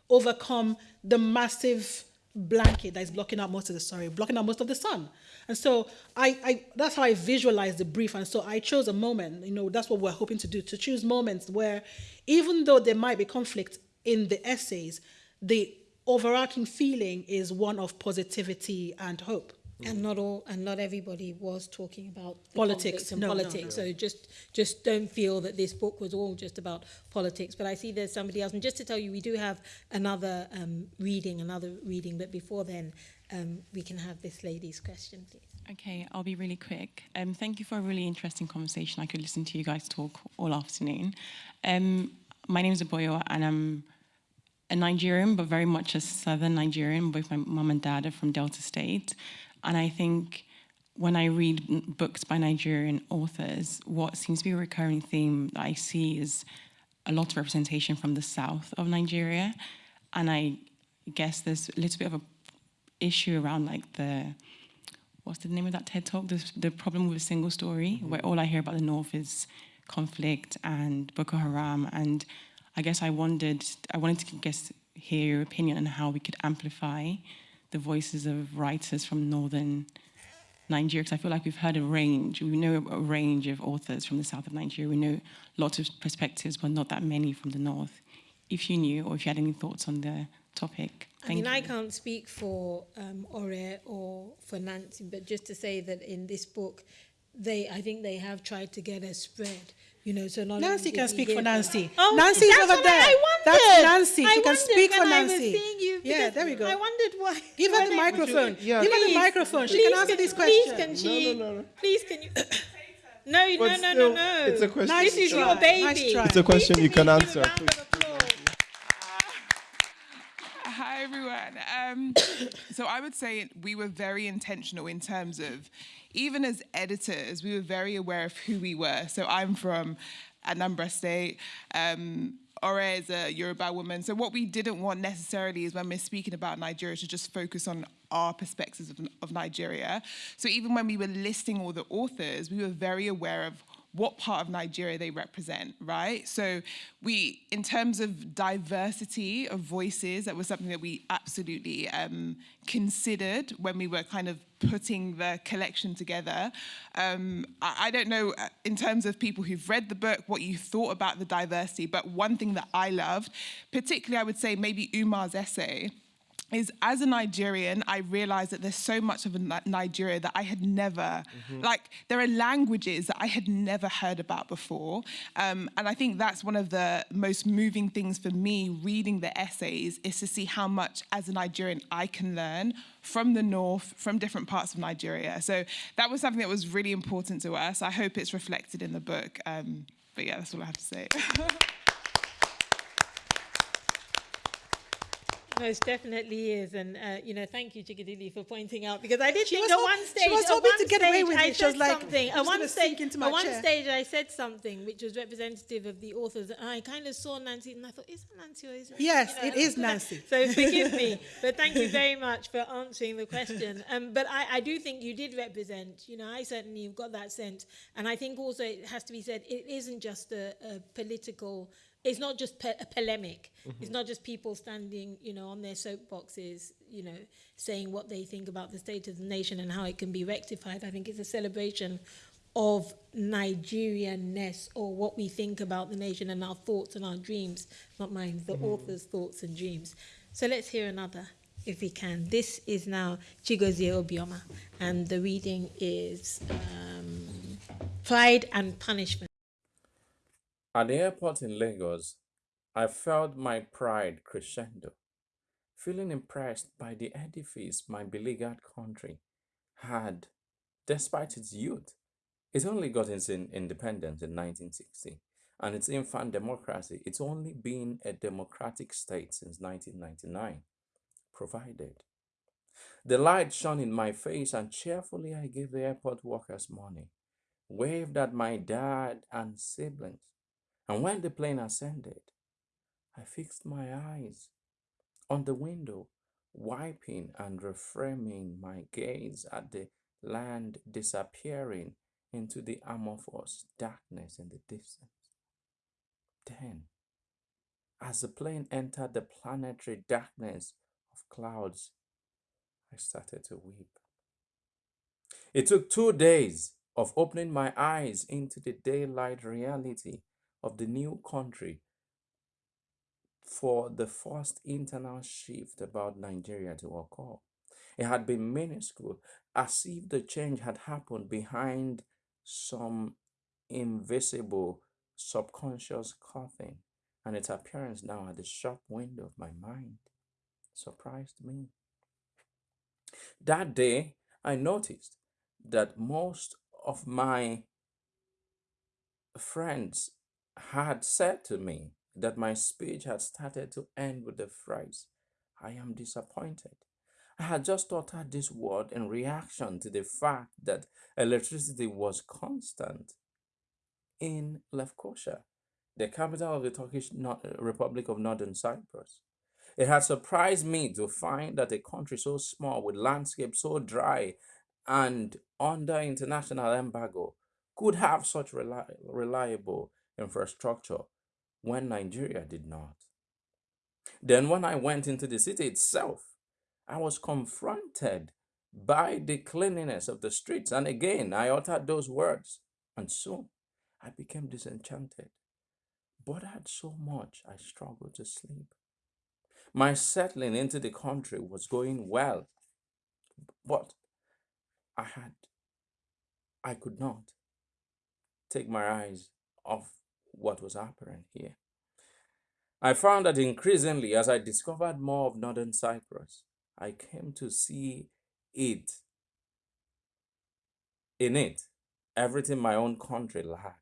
[SPEAKER 5] overcome the massive blanket that is blocking out most of the sorry, blocking out most of the sun. And so I, I that's how I visualize the brief. And so I chose a moment, you know, that's what we're hoping to do, to choose moments where even though there might be conflict in the essays, the overarching feeling is one of positivity and hope.
[SPEAKER 2] And not all and not everybody was talking about the
[SPEAKER 5] Politics.
[SPEAKER 2] and
[SPEAKER 5] No, no,
[SPEAKER 2] politics so just just don't feel that this book was all just about politics but i see there's somebody else and just to tell you we do have another um, reading another reading but before then um, we can have this lady's question please
[SPEAKER 8] Okay, I'll be really quick. Um, thank you for a really interesting conversation. I could listen to you guys talk all afternoon. Um, my name is Aboyo, and I'm a Nigerian, but very much a southern Nigerian. Both my mum and dad are from Delta State. And I think when I read books by Nigerian authors, what seems to be a recurring theme that I see is a lot of representation from the south of Nigeria. And I guess there's a little bit of a issue around like the what's the name of that TED talk? The, the problem with a single story, mm-hmm. where all I hear about the North is conflict and Boko Haram. And I guess I wondered, I wanted to guess hear your opinion on how we could amplify the voices of writers from northern Nigeria, because I feel like we've heard a range, we know a range of authors from the south of Nigeria, we know lots of perspectives, but not that many from the north. If you knew, or if you had any thoughts on the topic. Thank I
[SPEAKER 2] mean,
[SPEAKER 8] you.
[SPEAKER 2] I can't speak for um, Ore or for Nancy, but just to say that in this book, they, I think they have tried to get a spread You know, so not
[SPEAKER 5] Nancy can speak for Nancy.
[SPEAKER 2] Oh,
[SPEAKER 5] Nancy is over there.
[SPEAKER 2] I wondered.
[SPEAKER 5] That's Nancy.
[SPEAKER 2] I
[SPEAKER 5] She can speak for Nancy.
[SPEAKER 2] I seeing you
[SPEAKER 5] Yeah, there we go.
[SPEAKER 2] I wondered why.
[SPEAKER 5] Give her the
[SPEAKER 2] I-
[SPEAKER 5] microphone.
[SPEAKER 4] Yeah.
[SPEAKER 5] Give her the microphone. She can answer this
[SPEAKER 2] Please can she?
[SPEAKER 4] No, no, no.
[SPEAKER 2] Please can you? No, no,
[SPEAKER 4] But
[SPEAKER 2] no, no, no.
[SPEAKER 4] it's a question.
[SPEAKER 5] Nice
[SPEAKER 2] This is
[SPEAKER 5] try.
[SPEAKER 2] your baby.
[SPEAKER 5] Nice try.
[SPEAKER 4] It's a question you can answer.
[SPEAKER 2] round of applause.
[SPEAKER 9] Hi everyone. Um, so I would say we were very intentional in terms of, even as editors, we were very aware of who we were. So I'm from Anambra State. Um, Ore is a Yoruba woman. So what we didn't want necessarily is when we're speaking about Nigeria to just focus on our perspectives of, of Nigeria. So even when we were listing all the authors, we were very aware of what part of Nigeria they represent, right? So we, in terms of diversity of voices, that was something that we absolutely um, considered when we were kind of putting the collection together. Um, I, I don't know, uh, in terms of people who've read the book, what you thought about the diversity, but one thing that I loved, particularly I would say maybe Umar's essay, is as a Nigerian, I realized that there's so much of a Nigeria that I had never, like, there are languages that I had never heard about before. Um, and I think that's one of the most moving things for me reading the essays is to see how much as a Nigerian I can learn from the North, from different parts of Nigeria. So that was something that was really important to us. I hope it's reflected in the book. Um, but yeah, that's all I have to say.
[SPEAKER 2] Most definitely is, and uh, you know, thank you, Chikodili, for pointing out because I did
[SPEAKER 5] She
[SPEAKER 2] think at one
[SPEAKER 5] she was hoping to get away with
[SPEAKER 2] I
[SPEAKER 5] it. She was like,
[SPEAKER 2] something.
[SPEAKER 5] "I'm
[SPEAKER 2] At one stage,
[SPEAKER 5] into my
[SPEAKER 2] at one
[SPEAKER 5] chair."
[SPEAKER 2] stage, I said something which was representative of the authors, and I kind of saw Nancy, and I thought, is it Nancy or is it?
[SPEAKER 5] Yes,
[SPEAKER 2] you know,
[SPEAKER 5] it is Nancy.
[SPEAKER 2] So forgive me, but thank you very much for answering the question. Um, but I, I do think you did represent. You know, I certainly got that sense, and I think also it has to be said, it isn't just a, a political. It's not just pe- a polemic. It's not just people standing, you know, on their soapboxes, you know, saying what they think about the state of the nation and how it can be rectified. I think it's a celebration of Nigerianness or what we think about the nation and our thoughts and our dreams, not mine, the author's thoughts and dreams. So let's hear another, if we can. This is now Chigozie Obioma, and the reading is um, Pride and Punishment.
[SPEAKER 10] At the airport in Lagos, I felt my pride crescendo, feeling impressed by the edifice my beleaguered country had, despite its youth. It only got its independence in 1960, and its infant democracy, it's only been a democratic state since 1999, provided. The light shone in my face, and cheerfully I gave the airport workers money, waved at my dad and siblings. And when the plane ascended, I fixed my eyes on the window, wiping and reframing my gaze at the land disappearing into the amorphous darkness in the distance. Then, as the plane entered the planetary darkness of clouds, I started to weep. It took two days of opening my eyes into the daylight reality of the new country for the first internal shift about Nigeria to occur. It had been minuscule, as if the change had happened behind some invisible subconscious curtain, and its appearance now at the shop window of my mind surprised me. That day, I noticed that most of my friends had said to me that my speech had started to end with the phrase, I am disappointed. I had just uttered this word in reaction to the fact that electricity was constant in Lefkosia, the capital of the Turkish Republic of Northern Cyprus. It had surprised me to find that a country so small with landscape so dry and under international embargo could have such reli- reliable infrastructure when Nigeria did not. Then, when I went into the city itself, I was confronted by the cleanliness of the streets. And again, I uttered those words, and soon I became disenchanted. Bothered so much, I struggled to sleep. My settling into the country was going well, but I had, I could not take my eyes off what was happening here. I found that increasingly, as I discovered more of Northern Cyprus, I came to see it, in it, everything my own country lacked.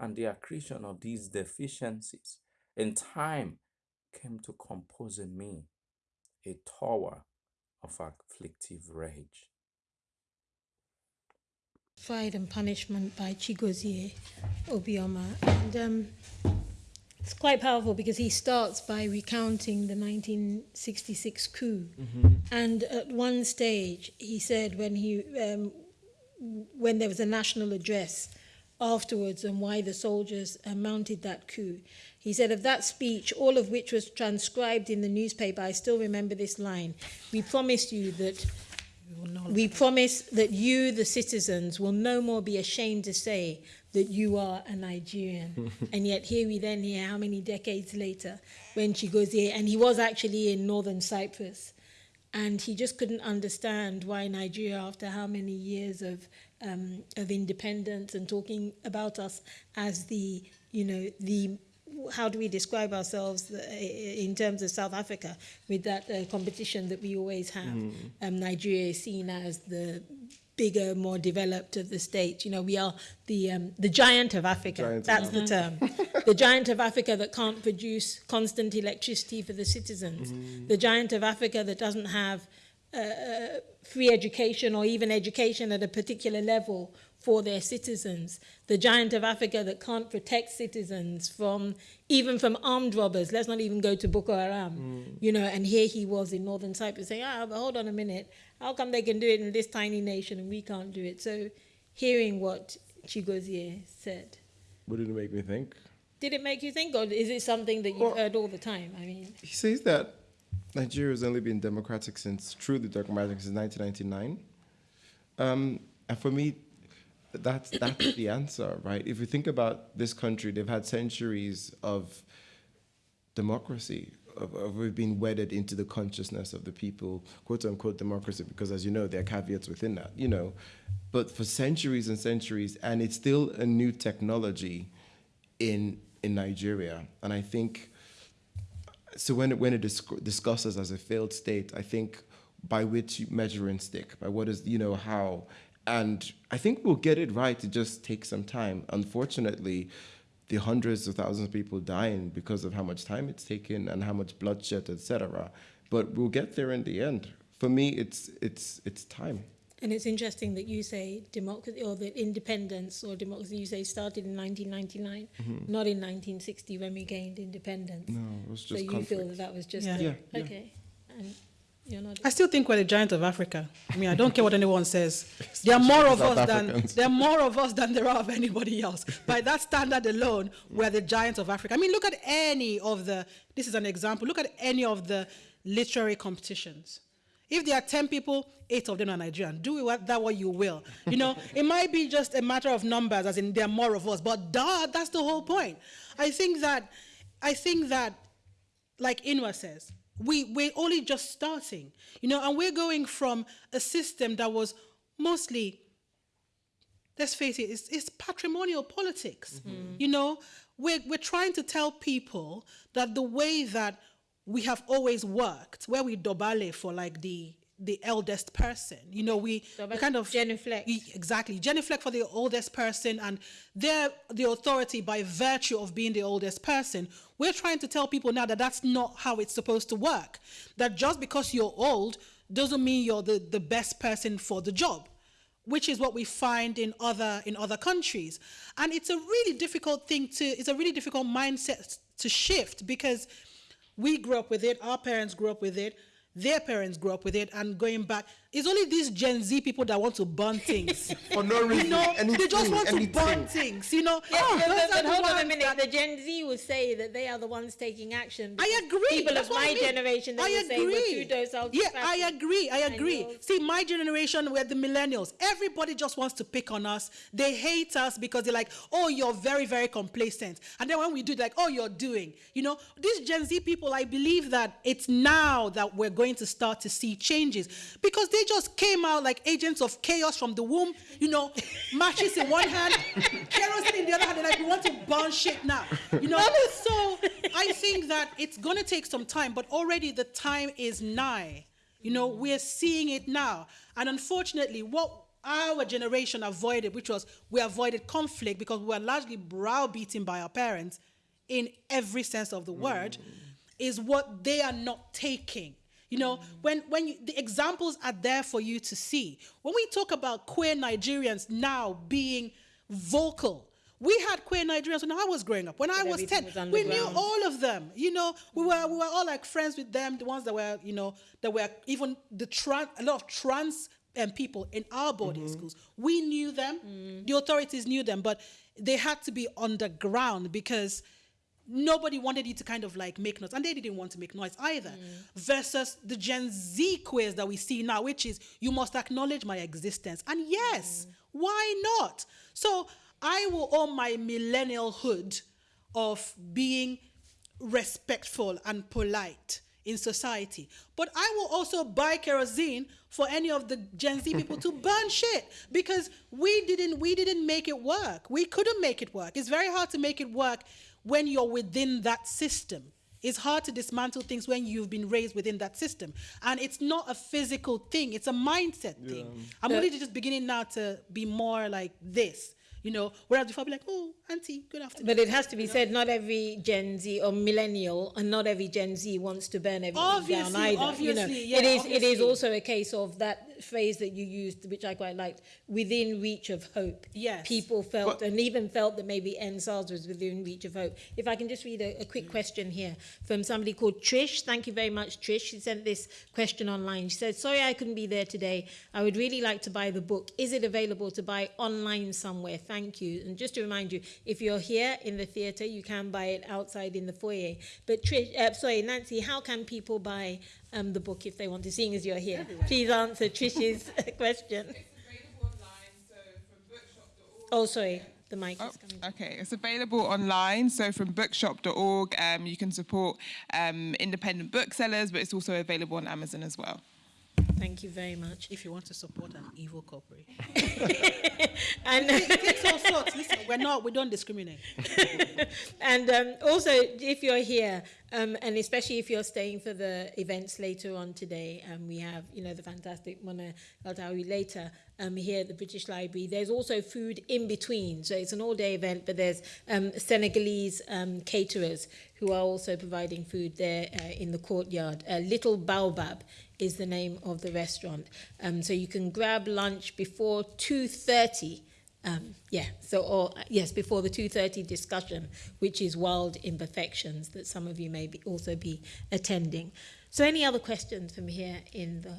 [SPEAKER 10] And the accretion of these deficiencies in time came to compose in me a tower of afflictive rage.
[SPEAKER 2] Pride and Punishment by Chigozie Obioma. And um, it's quite powerful because he starts by recounting the 1966 coup. And at one stage, he said when he um, when there was a national address afterwards and why the soldiers uh, mounted that coup. He said of that speech, all of which was transcribed in the newspaper, I still remember this line. We promised you that we promise that you, the citizens, will no more be ashamed to say that you are a Nigerian. and yet here we then hear how many decades later when Chigozie, and he was actually in northern Cyprus, and he just couldn't understand why Nigeria, after how many years of um, of independence and talking about us as the, you know, the how do we describe ourselves uh, in terms of South Africa with that uh, competition that we always have? Um, Nigeria is seen as the bigger, more developed of the states. You know, we are the um, the giant of Africa.
[SPEAKER 4] Giant of
[SPEAKER 2] That's the term. the giant of Africa that can't produce constant electricity for the citizens. The giant of Africa that doesn't have uh, free education or even education at a particular level for their citizens. The giant of Africa that can't protect citizens from even from armed robbers. Let's not even go to Boko Haram. You know, and here he was in northern Cyprus saying, ah, but hold on a minute. How come they can do it in this tiny nation and we can't do it? So hearing what Chigozie said.
[SPEAKER 4] What did it make me think?
[SPEAKER 2] Did it make you think, or is it something that you've
[SPEAKER 4] Well-
[SPEAKER 2] heard all the time? I mean,
[SPEAKER 4] He says that Nigeria has only been democratic since, truly democratic since 1999. Um, and for me, that's, that's the answer, right? If you think about this country, they've had centuries of democracy, of, of we've been wedded into the consciousness of the people, quote unquote democracy, because as you know, there are caveats within that, you know. But for centuries and centuries, and it's still a new technology in in Nigeria, and I think so. When it, when it disc- discusses as a failed state, I think by which measuring stick, by what is you know how, and I think we'll get it right. It just takes some time. Unfortunately, the hundreds of thousands of people dying because of how much time it's taken and how much bloodshed, etc. But we'll get there in the end. For me, it's it's it's time.
[SPEAKER 2] And it's interesting that you say democracy or that independence or democracy you say started in 1999, mm-hmm. not in 1960 when we gained independence.
[SPEAKER 4] No, it was just.
[SPEAKER 2] so
[SPEAKER 4] just
[SPEAKER 2] you feel that that was just
[SPEAKER 5] Yeah.
[SPEAKER 4] Yeah, yeah.
[SPEAKER 2] okay. And you're not.
[SPEAKER 5] I still think we're the giant of Africa. I mean, I don't care what anyone says. There are more of
[SPEAKER 4] South
[SPEAKER 5] us than there are more of us than there are of anybody else. By that standard alone, we're the giants of Africa. I mean, look at any of the. This is an example. Look at any of the literary competitions. If there are ten people, eight of them are Nigerian. Do with what- that what you will. You know, it might be just a matter of numbers, as in there are more of us. But duh, that's the whole point. I think that, I think that like Inua says, we, we're only just starting, you know, and we're going from a system that was mostly, let's face it, it's, it's patrimonial politics. Mm-hmm. You know, we're, we're trying to tell people that the way that we have always worked, where we dobale for like the the eldest person, you know, we, we kind of
[SPEAKER 2] genuflect.
[SPEAKER 5] E- Exactly. genuflect for the oldest person and they're the authority by virtue of being the oldest person. We're trying to tell people now that that's not how it's supposed to work. That just because you're old doesn't mean you're the, the best person for the job, which is what we find in other in other countries. And it's a really difficult thing to it's a really difficult mindset to shift because we grew up with it, our parents grew up with it, their parents grew up with it, and going back, it's only these Gen Z people that want to burn things.
[SPEAKER 4] For no reason,
[SPEAKER 5] You know, they just
[SPEAKER 4] anything,
[SPEAKER 5] want to burn things. You know,
[SPEAKER 2] Yeah,
[SPEAKER 5] Oh,
[SPEAKER 2] but- but
[SPEAKER 5] the
[SPEAKER 2] hold on a minute.
[SPEAKER 5] that-
[SPEAKER 2] The Gen Z will say that they are the ones taking action.
[SPEAKER 5] I agree.
[SPEAKER 2] People
[SPEAKER 5] That's
[SPEAKER 2] of my
[SPEAKER 5] I mean.
[SPEAKER 2] generation, they
[SPEAKER 5] I
[SPEAKER 2] will say we're
[SPEAKER 5] agree.
[SPEAKER 2] too docile.
[SPEAKER 5] Yeah, I agree. I agree.
[SPEAKER 2] yours-
[SPEAKER 5] See, my generation, we're the millennials. Everybody just wants to pick on us. They hate us because they're like, oh, you're very, very complacent. And then when we do, like, oh, you're doing. You know, these Gen Z people, I believe that it's now that we're going to start to see changes because they just came out like agents of chaos from the womb. You know, matches in one hand, kerosene in the other hand. They're like, we want to burn shit now. You know, so I think that it's going to take some time, but already the time is nigh. You know, we're seeing it now. And unfortunately, what our generation avoided, which was we avoided conflict because we were largely browbeaten by our parents in every sense of the word, mm. is what they are not taking. You know, when when you, the examples are there for you to see. When we talk about queer Nigerians now being vocal, we had queer Nigerians when I was growing up. When I was ten,
[SPEAKER 2] was
[SPEAKER 5] we knew all of them. You know, we were we were all like friends with them. The ones that were you know that were even the trans a lot of trans um, people in our boarding schools. We knew them. The authorities knew them, but they had to be underground because nobody wanted you to kind of like make noise and they didn't want to make noise either mm. versus the gen z queers that we see now which is you must acknowledge my existence and yes mm. why not so i will own my millennialhood of being respectful and polite in society. But I will also buy kerosene for any of the Gen Z people to burn shit because we didn't we didn't make it work. We couldn't make it work. It's very hard to make it work when you're within that system. It's hard to dismantle things when you've been raised within that system. And it's not a physical thing, it's a mindset thing. I'm uh, only just beginning now to be more like this. You know, whereas before I'd be like, oh, auntie, good afternoon.
[SPEAKER 2] But it has to be said, not every Gen Z or millennial, and not every Gen Z wants to burn everything down
[SPEAKER 5] Obviously,
[SPEAKER 2] either. you know,
[SPEAKER 5] yeah,
[SPEAKER 2] it is. It is also a case of that phrase that you used, which I quite liked, within reach of hope.
[SPEAKER 5] Yes.
[SPEAKER 2] people felt
[SPEAKER 4] But-
[SPEAKER 2] and even felt that maybe EndSARS was within reach of hope. If I can just read a, a quick question here from somebody called Trish. Thank you very much, Trish. She sent this question online. She said, "Sorry, I couldn't be there today. I would really like to buy the book. Is it available to buy online somewhere? Thank you." And just to remind you, if you're here in the theatre, you can buy it outside in the foyer. But Trish, uh, sorry, Nancy, how can people buy um, the book if they want to? Seeing as you're here, please answer Trish's question. Oh, sorry, the mic
[SPEAKER 9] Oh,
[SPEAKER 2] is coming.
[SPEAKER 9] okay, it's available online. So from bookshop.org, um, you can support um, independent booksellers, but it's also available on Amazon as well.
[SPEAKER 2] Thank you very much.
[SPEAKER 5] If you want to support an evil corporate.
[SPEAKER 2] and
[SPEAKER 5] it all sorts. Listen, we're not, we don't discriminate.
[SPEAKER 2] and um, also, if you're here, um, and especially if you're staying for the events later on today, um, we have, you know, the fantastic Mona Eltahawy later um, here at the British Library. There's also food in between. So it's an all-day event, but there's um, Senegalese um, caterers who are also providing food there uh, in the courtyard. Uh, Little Baobab is the name of the restaurant. Um, so you can grab lunch before 2.30 um, yeah, so, or, yes, before the 2.30 discussion, which is Wild Imperfections, that some of you may be, also be attending. So any other questions from here in the,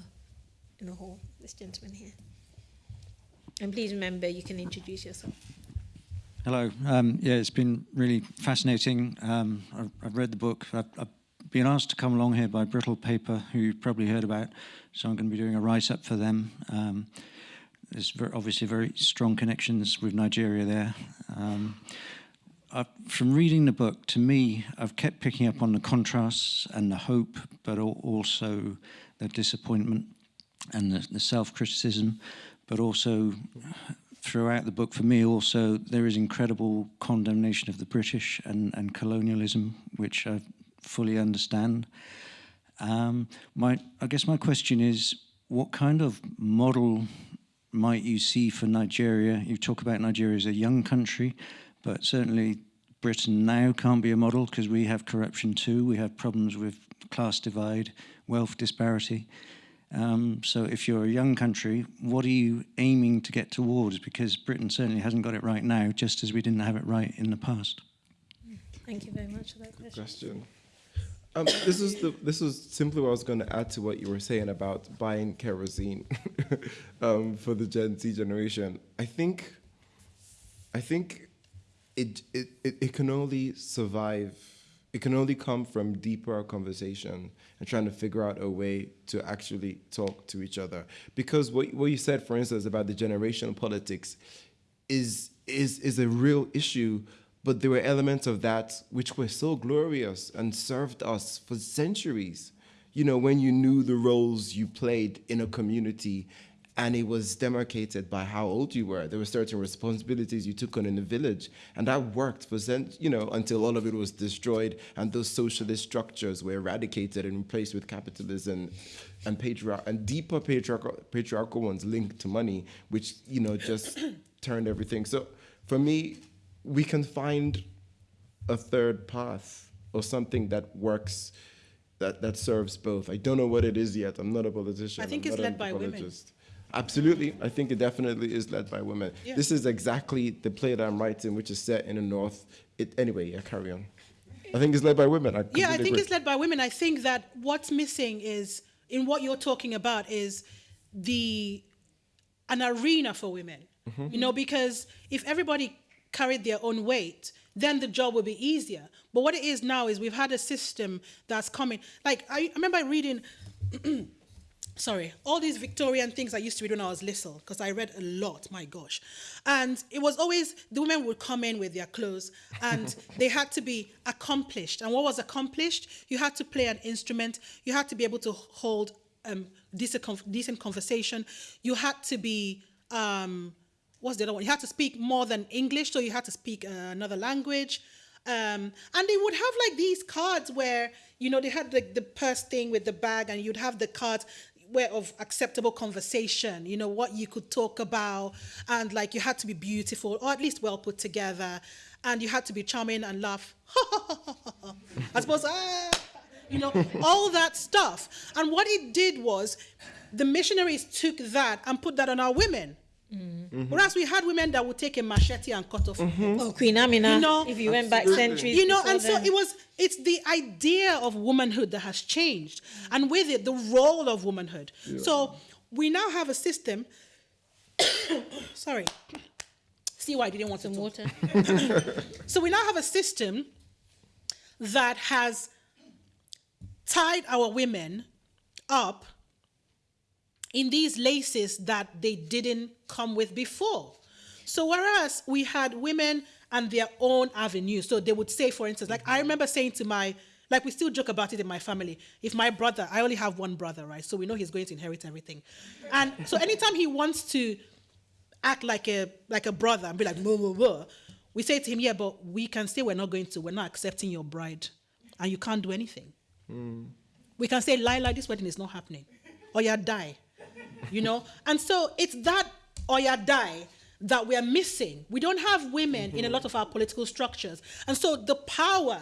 [SPEAKER 2] in the hall? This gentleman here. And please remember, you can introduce yourself.
[SPEAKER 11] Hello. Um, yeah, it's been really fascinating. Um, I've, I've, read the book. I've, I've, been asked to come along here by Brittle Paper, who you've probably heard about, so I'm going to be doing a write-up for them. Um, there's very, obviously very strong connections with Nigeria there. Um, from reading the book, to me, I've kept picking up on the contrasts and the hope, but also the disappointment and the, the self-criticism, but also throughout the book, for me also, there is incredible condemnation of the British and, and colonialism, which I fully understand. Um, my, I guess my question is, what kind of model might you see for Nigeria? You talk about Nigeria as a young country, but certainly Britain now can't be a model because we have corruption too. We have problems with class divide, wealth disparity. Um, so if you're a young country, what are you aiming to get towards? Because Britain certainly hasn't got it right now, just as we didn't have it right in the past.
[SPEAKER 2] Thank you very much for that question.
[SPEAKER 4] question. Um, this is the this was simply what I was going to add to what you were saying about buying kerosene um, for the Gen Z generation. I think I think it, it it it can only survive. It can only come from deeper conversation and trying to figure out a way to actually talk to each other. Because what what you said, for instance, about the generational politics, is is is a real issue but there were elements of that which were so glorious and served us for centuries. You know, when you knew the roles you played in a community and it was demarcated by how old you were. There were certain responsibilities you took on in the village, and that worked for you know until all of it was destroyed and those socialist structures were eradicated and replaced with capitalism and patriarch and deeper patriarchal, patriarchal ones linked to money, which you know just turned everything. So for me, we can find a third path or something that works that, that serves both. I don't know what it is yet. I'm not a politician.
[SPEAKER 5] I think
[SPEAKER 4] I'm
[SPEAKER 5] it's led by women.
[SPEAKER 4] Absolutely. I think it definitely is led by women. Yeah. This is exactly the play that I'm writing, which is set in the North. It, anyway, yeah, carry on. I think it's led by women. I
[SPEAKER 5] yeah, I think
[SPEAKER 4] agree.
[SPEAKER 5] it's led by women. I think that what's missing is, in what you're talking about, is the an arena for women. Mm -hmm. You know, because if everybody carried their own weight, then the job will be easier. But what it is now is we've had a system that's coming. Like, I, I remember reading, sorry, all these Victorian things I used to read when I was little, because I read a lot, my gosh. And it was always, the women would come in with their clothes and they had to be accomplished. And what was accomplished? You had to play an instrument, you had to be able to hold um, decent, decent conversation, you had to be, um, what's the other one? You had to speak more than English, so you had to speak uh, another language. Um, and they would have like these cards where, you know, they had like the purse thing with the bag and you'd have the cards where of acceptable conversation, you know, what you could talk about. And like you had to be beautiful or at least well put together. And you had to be charming and laugh. I suppose, ah, you know, all that stuff. And what it did was the missionaries took that and put that on our women. Mm-hmm. Whereas we had women that would take a machete and cut off.
[SPEAKER 2] Mm-hmm. Oh, Queen Amina. You know, if you went back centuries.
[SPEAKER 5] You know, and so it was. It's the idea of womanhood that has changed, mm-hmm. and with it, the role of womanhood. Yeah. So we now have a system. sorry. See why I didn't want some water. so we now have a system that has tied our women up in these laces that they didn't come with before. So whereas we had women and their own avenue, so they would say, for instance, like I mm-hmm. remember saying to my, Like we still joke about it in my family. If my brother, I only have one brother, right? So we know he's going to inherit everything. And so anytime he wants to act like a like a brother and be like, blah, blah, blah, we say to him, yeah, but we can say we're not going to, we're not accepting your bride, and you can't do anything. Mm. We can say, Lila, this wedding is not happening, or you die, you know. And so it's that or you die that we're missing. We don't have women in a mm-hmm. lot of our political structures, and so the power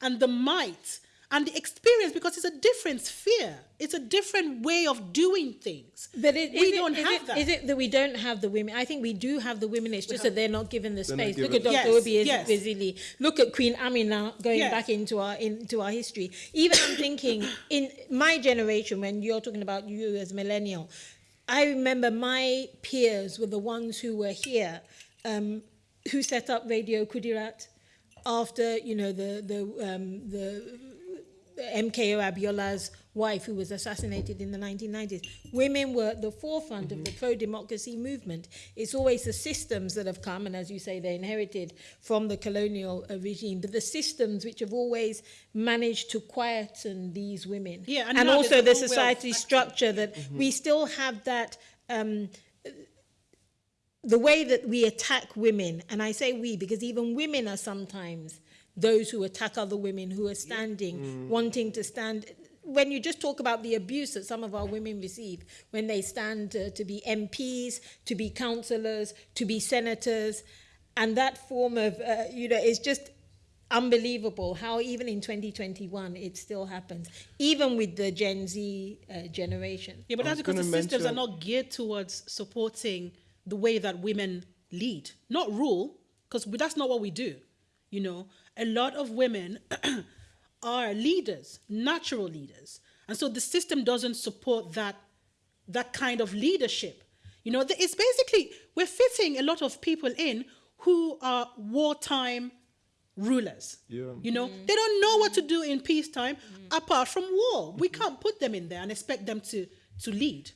[SPEAKER 5] and the might and the experience, because it's a different sphere, it's a different way of doing things.
[SPEAKER 2] But it,
[SPEAKER 5] we
[SPEAKER 2] is it-
[SPEAKER 5] don't
[SPEAKER 2] is
[SPEAKER 5] have
[SPEAKER 2] it,
[SPEAKER 5] that.
[SPEAKER 2] Is it that we don't have the women? I think we do have the women. It's just that they're not given the
[SPEAKER 4] They're not
[SPEAKER 2] space. Look at Dr.
[SPEAKER 5] Yes,
[SPEAKER 2] Obi
[SPEAKER 5] yes.
[SPEAKER 2] Ezili. Look at Queen Amina going
[SPEAKER 5] Yes.
[SPEAKER 2] back into our into our history. Even I'm thinking in my generation, when you're talking about you as millennial, I remember my peers were the ones who were here, um, who set up Radio Kudirat after you know the the um, the MKO Abiola's wife, who was assassinated in the 1990s. Women were at the forefront of the pro democracy movement. It's always the systems that have come, and as you say, they inherited from the colonial uh, regime, but the systems which have always managed to quieten these women.
[SPEAKER 5] Yeah, and
[SPEAKER 2] and, also the
[SPEAKER 5] a whole way of
[SPEAKER 2] society structure that we still have that. Um, the way that we attack women, and I say we because even women are sometimes those who attack other women who are standing, wanting to stand. When you just talk about the abuse that some of our women receive when they stand uh, to be MPs, to be councillors, to be senators, and that form of, uh, you know, it's just unbelievable how even in 2021 it still happens, even with the Gen Z uh, generation.
[SPEAKER 5] Yeah, but that's because the
[SPEAKER 4] gonna
[SPEAKER 5] systems are not geared towards supporting the way that women lead, not rule, because that's not what we do. You know, a lot of women are leaders, natural leaders, and so the system doesn't support that that kind of leadership. You know, it's basically we're fitting a lot of people in who are wartime rulers.
[SPEAKER 4] Yeah.
[SPEAKER 5] You know, mm. they don't know what to do in peacetime mm. apart from war. We mm-hmm. can't put them in there and expect them to to lead.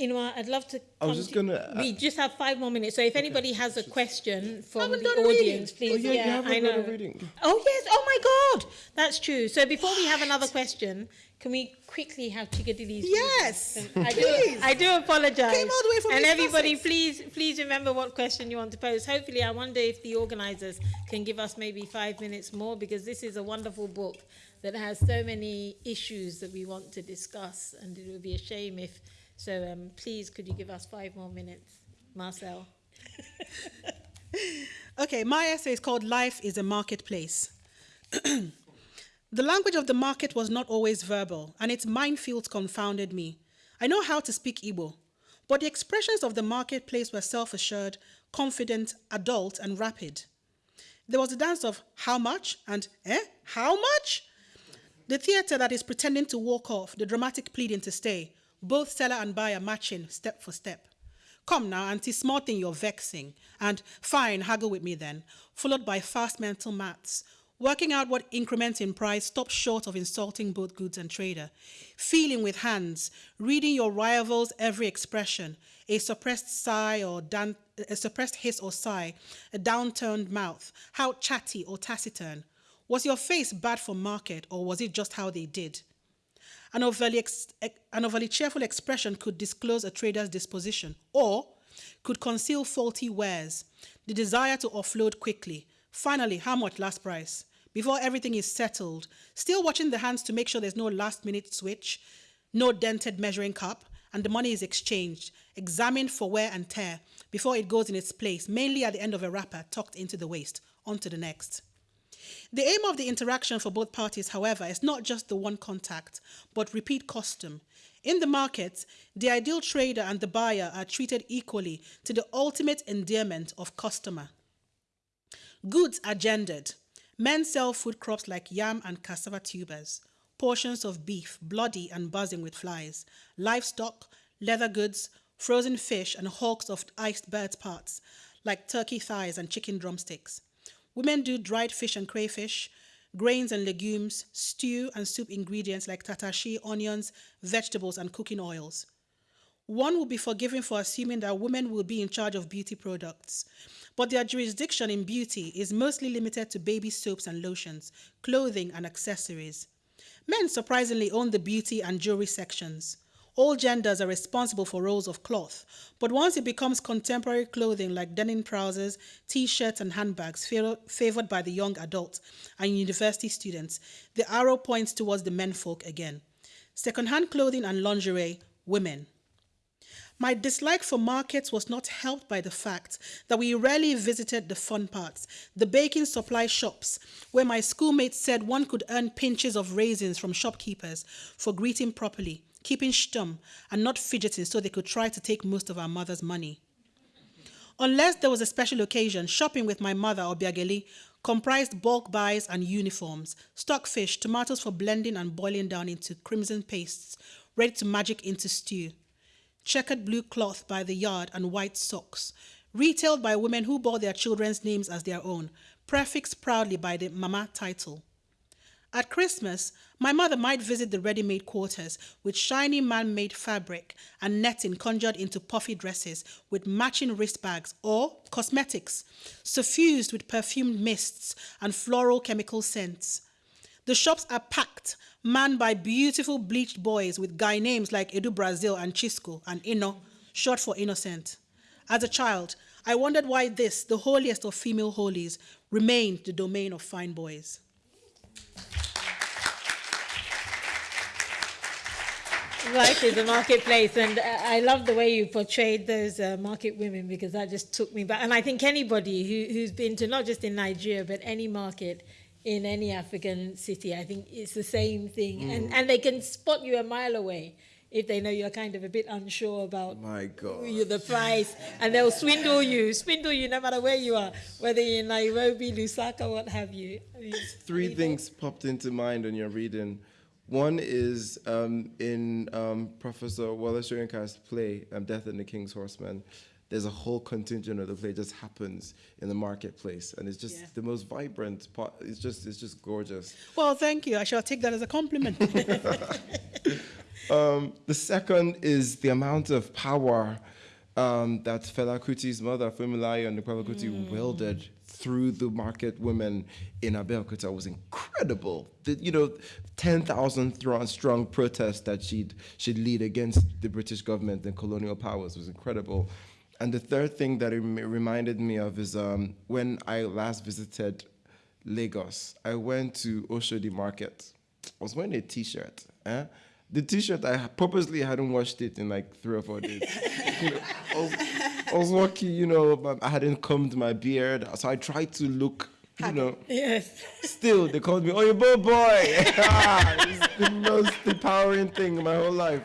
[SPEAKER 2] You know, what, I'd love to.
[SPEAKER 4] I was just
[SPEAKER 2] to-
[SPEAKER 4] gonna, uh,
[SPEAKER 2] we just have five more minutes, so if anybody has a question from
[SPEAKER 5] haven't
[SPEAKER 2] the
[SPEAKER 5] done reading.
[SPEAKER 2] audience, please.
[SPEAKER 4] Oh, yeah, you
[SPEAKER 2] yeah,
[SPEAKER 4] haven't
[SPEAKER 2] I know.
[SPEAKER 4] a reading.
[SPEAKER 2] Oh yes! Oh my God, that's true. So before we have another question, can we quickly have Chikodili's?
[SPEAKER 5] Yes,
[SPEAKER 2] reading? I do.
[SPEAKER 5] please.
[SPEAKER 2] I do apologize.
[SPEAKER 5] Came all the way from
[SPEAKER 2] And everybody,
[SPEAKER 5] Sussex.
[SPEAKER 2] please, please remember what question you want to pose. Hopefully, I wonder if the organisers can give us maybe five minutes more because this is a wonderful book that has so many issues that we want to discuss, and it would be a shame if. So, um, please, could you give us five more minutes, Marcel?
[SPEAKER 5] Okay, my essay is called Life is a Marketplace. the language of the market was not always verbal, and its minefields confounded me. I know how to speak Igbo, but the expressions of the marketplace were self assured, confident, adult, and rapid. There was a dance of how much and eh, how much? The theatre that is pretending to walk off, the dramatic pleading to stay, both seller and buyer matching step for step. Come now, auntie, small thing you're vexing. And fine, haggle with me then. Followed by fast mental maths. Working out what increment in price stops short of insulting both goods and trader. Feeling with hands, reading your rival's every expression, a suppressed sigh or dan- a suppressed hiss or sigh, a downturned mouth, how chatty or taciturn. Was your face bad for market or was it just how they did? An overly, an overly cheerful expression could disclose a trader's disposition or could conceal faulty wares, the desire to offload quickly. Finally, how much last price? Before everything is settled, still watching the hands to make sure there's no last minute switch, no dented measuring cup, and the money is exchanged, examined for wear and tear before it goes in its place, mainly at the end of a wrapper tucked into the waist. On to the next. The aim of the interaction for both parties, however, is not just the one contact, but repeat custom. In the market, the ideal trader and the buyer are treated equally to the ultimate endearment of customer. Goods are gendered. Men sell food crops like yam and cassava tubers, portions of beef, bloody and buzzing with flies, livestock, leather goods, frozen fish, and hulks of iced birds' parts, like turkey thighs and chicken drumsticks. Women do dried fish and crayfish, grains and legumes, stew and soup ingredients like tatashi, onions, vegetables, and cooking oils. one will be forgiven for assuming that women will be in charge of beauty products. But their jurisdiction in beauty is mostly limited to baby soaps and lotions, clothing and accessories. Men surprisingly own the beauty and jewelry sections. All genders are responsible for rolls of cloth, but once it becomes contemporary clothing like denim trousers, t-shirts and handbags favored by the young adults and university students, the arrow points towards the menfolk again. Secondhand clothing and lingerie, women. My dislike for markets was not helped by the fact that we rarely visited the fun parts, the baking supply shops, where my schoolmates said one could earn pinches of raisins from shopkeepers for greeting properly, keeping stum, and not fidgeting so they could try to take most of our mother's money. Unless there was a special occasion, shopping with my mother or Biageli comprised bulk buys and uniforms, stockfish, tomatoes for blending and boiling down into crimson pastes, ready to magic into stew checkered blue cloth by the yard, and white socks, retailed by women who bore their children's names as their own, prefixed proudly by the mama title. At Christmas, my mother might visit the ready made quarters with shiny man made fabric and netting conjured into puffy dresses with matching wristbags or cosmetics, suffused with perfumed mists and floral chemical scents. The shops are packed manned by beautiful bleached boys with guy names like Edu Brazil and Chisco and Ino, short for innocent. As a child, I wondered why this, the holiest of female holies, remained the domain of fine boys.
[SPEAKER 2] Right in the marketplace and uh, i love the way you portrayed those uh, market women because that just took me back and i think anybody who, who's been to not just in nigeria but any market in any African city. I think it's the same thing. Mm. And, and they can spot you a mile away if they know you're kind of a bit unsure about
[SPEAKER 4] My God.
[SPEAKER 2] the price. And they'll swindle you, swindle you no matter where you are, whether you're in Nairobi, Lusaka, what have you. I mean,
[SPEAKER 4] Three things popped into mind when you're reading. One is um, in um, Professor Wole Soyinka's play, um, Death and the King's Horseman there's a whole contingent of the play just happens in the marketplace and it's just yeah. the most vibrant part it's just it's just gorgeous
[SPEAKER 5] well thank you i shall take that as a compliment
[SPEAKER 4] um, the second is the amount of power um, that Fela Kuti's mother, Funmilayo Anikulapo-Kuti, mm. wielded through the market women in Abeokuta was incredible. The, you know, 10,000 strong protest that she'd, she'd lead against the British government and colonial powers was incredible. And the third thing that it reminded me of is um, when I last visited Lagos, I went to Oshodi Market. I was wearing a t-shirt. Eh? The t-shirt, I purposely hadn't washed it in like three or four days. you know, I, was, I was walking, you know, I hadn't combed my beard. So I tried to look, you know.
[SPEAKER 2] Yes.
[SPEAKER 4] Still, they called me, oh, you boy. Ah, it's the most empowering thing in my whole life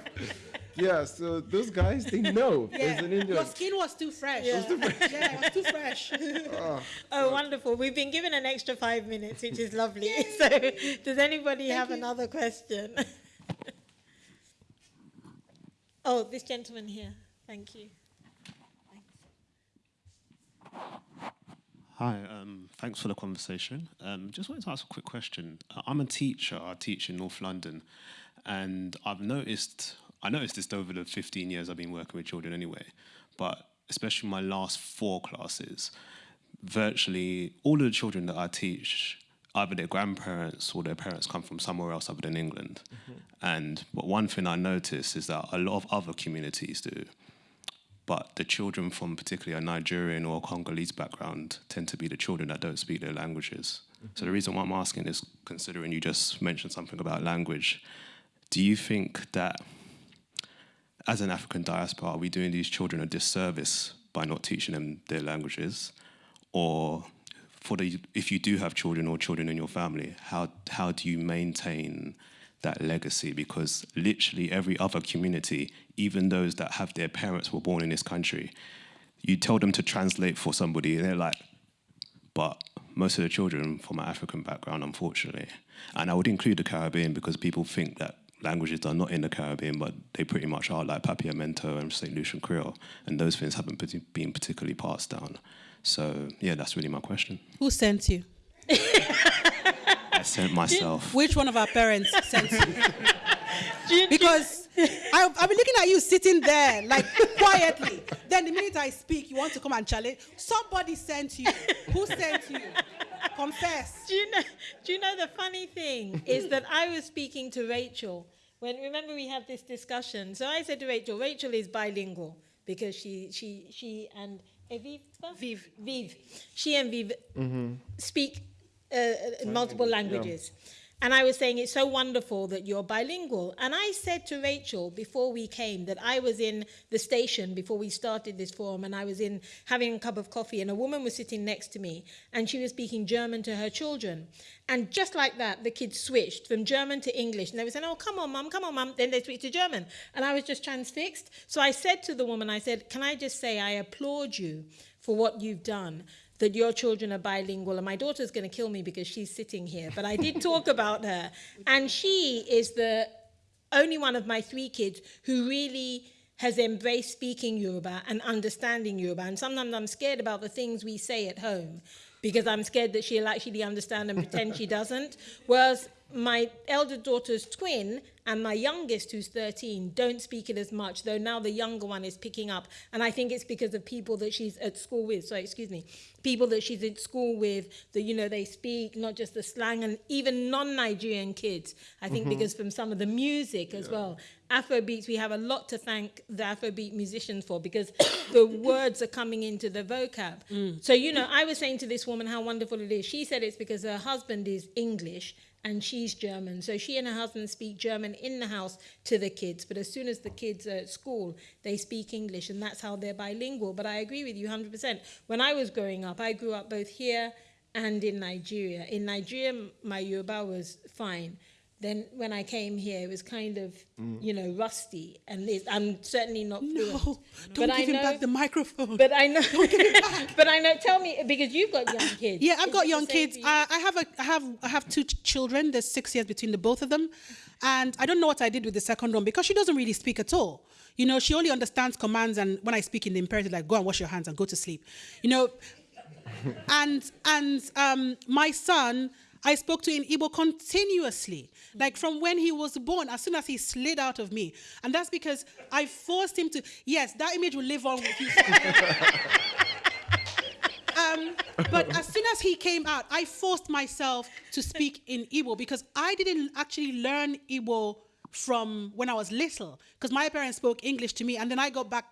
[SPEAKER 4] yeah, so those guys, they know.
[SPEAKER 5] Yeah. Your skin was too fresh. Yeah, it was too fresh. yeah, it was too fresh.
[SPEAKER 2] Ah, oh, oh wonderful. We've been given an extra five minutes, which is lovely. so, does anybody Thank have you. another question? oh, this gentleman here. Thank you.
[SPEAKER 12] Hi, um, thanks for the conversation. Um, just wanted to ask a quick question. Uh, I'm a teacher, I teach in North London, and I've noticed I noticed this over the 15 years I've been working with children anyway, but especially my last four classes, virtually all of the children that I teach, either their grandparents or their parents come from somewhere else other than England. Mm-hmm. And but one thing I notice is that a lot of other communities do, but the children from particularly a Nigerian or Congolese background tend to be the children that don't speak their languages. So the reason why I'm asking is considering you just mentioned something about language, do you think that as an African diaspora, are we doing these children a disservice by not teaching them their languages? Or for the, if you do have children or children in your family, how, how do you maintain that legacy? Because literally every other community, even those that have their parents were born in this country, you tell them to translate for somebody and they're like, but most of the children from an African background, unfortunately. And I would include the Caribbean because people think that languages are not in the Caribbean, but they pretty much are, like Papiamento and St. Lucian Creole, and those things haven't been particularly passed down. So, yeah, that's really my question.
[SPEAKER 5] Who sent you?
[SPEAKER 12] I sent myself.
[SPEAKER 5] Which one of our parents sent you? because I, I've been looking at you sitting there, like quietly. Then the minute I speak, you want to come and challenge. Somebody sent you. Who sent you? Confess.
[SPEAKER 2] Do you know? Do you know the funny thing is that I was speaking to Rachel when remember we had this discussion. So I said to Rachel, Rachel is bilingual because she she she and Viv
[SPEAKER 5] Viv
[SPEAKER 2] Viv she and Viv mm-hmm. speak uh, uh, multiple languages. And I was saying it's so wonderful that you're bilingual. And I said to Rachel before we came that I was in the station before we started this forum and I was in having a cup of coffee and a woman was sitting next to me and she was speaking German to her children. And just like that, the kids switched from German to English. And they were saying, oh, come on, mum, come on, mum. Then they switched to German. And I was just transfixed. So I said to the woman, I said, can I just say I applaud you for what you've done that your children are bilingual and my daughter's going to kill me because she's sitting here but i did talk about her and she is the only one of my three kids who really has embraced speaking Yoruba and understanding Yoruba. And sometimes I'm scared about the things we say at home because I'm scared that she'll actually understand and pretend she doesn't. Whereas my elder daughter's twin and my youngest, who's 13, don't speak it as much, though now the younger one is picking up. And I think it's because of people that she's at school with, sorry, excuse me, people that she's at school with, that, you know, they speak not just the slang and even non-Nigerian kids. I think mm-hmm. because from some of the music as well. Afrobeats, we have a lot to thank the Afrobeat musicians for because the words are coming into the vocab. Mm. So, you know, I was saying to this woman how wonderful it is. She said it's because her husband is English and she's German. So she and her husband speak German in the house to the kids. But as soon as the kids are at school, they speak English, and that's how they're bilingual. But I agree with you 100%. When I was growing up, I grew up both here and in Nigeria. In Nigeria, my Yoruba was fine. Then when I came here, it was kind of, you know, rusty, and it's- I'm certainly not fluent.
[SPEAKER 5] No, don't
[SPEAKER 2] But I
[SPEAKER 5] give him
[SPEAKER 2] know-
[SPEAKER 5] back the microphone.
[SPEAKER 2] But I know, but I know. Tell me, because you've got young kids.
[SPEAKER 5] Yeah, I've
[SPEAKER 2] Is
[SPEAKER 5] got young kids.
[SPEAKER 2] you?
[SPEAKER 5] I, I have a, I have, I have two ch- children. There's six years between the both of them, and I don't know what I did with the second one because she doesn't really speak at all. You know, she only understands commands, and when I speak in the imperative, like go and wash your hands and go to sleep. You know, and and um, my son. I spoke to in Igbo continuously, like from when he was born, as soon as he slid out of me. And that's because I forced him to, yes, that image will live on with you. Um, but as soon as he came out, I forced myself to speak in Igbo because I didn't actually learn Igbo from when I was little because my parents spoke English to me, and then I got back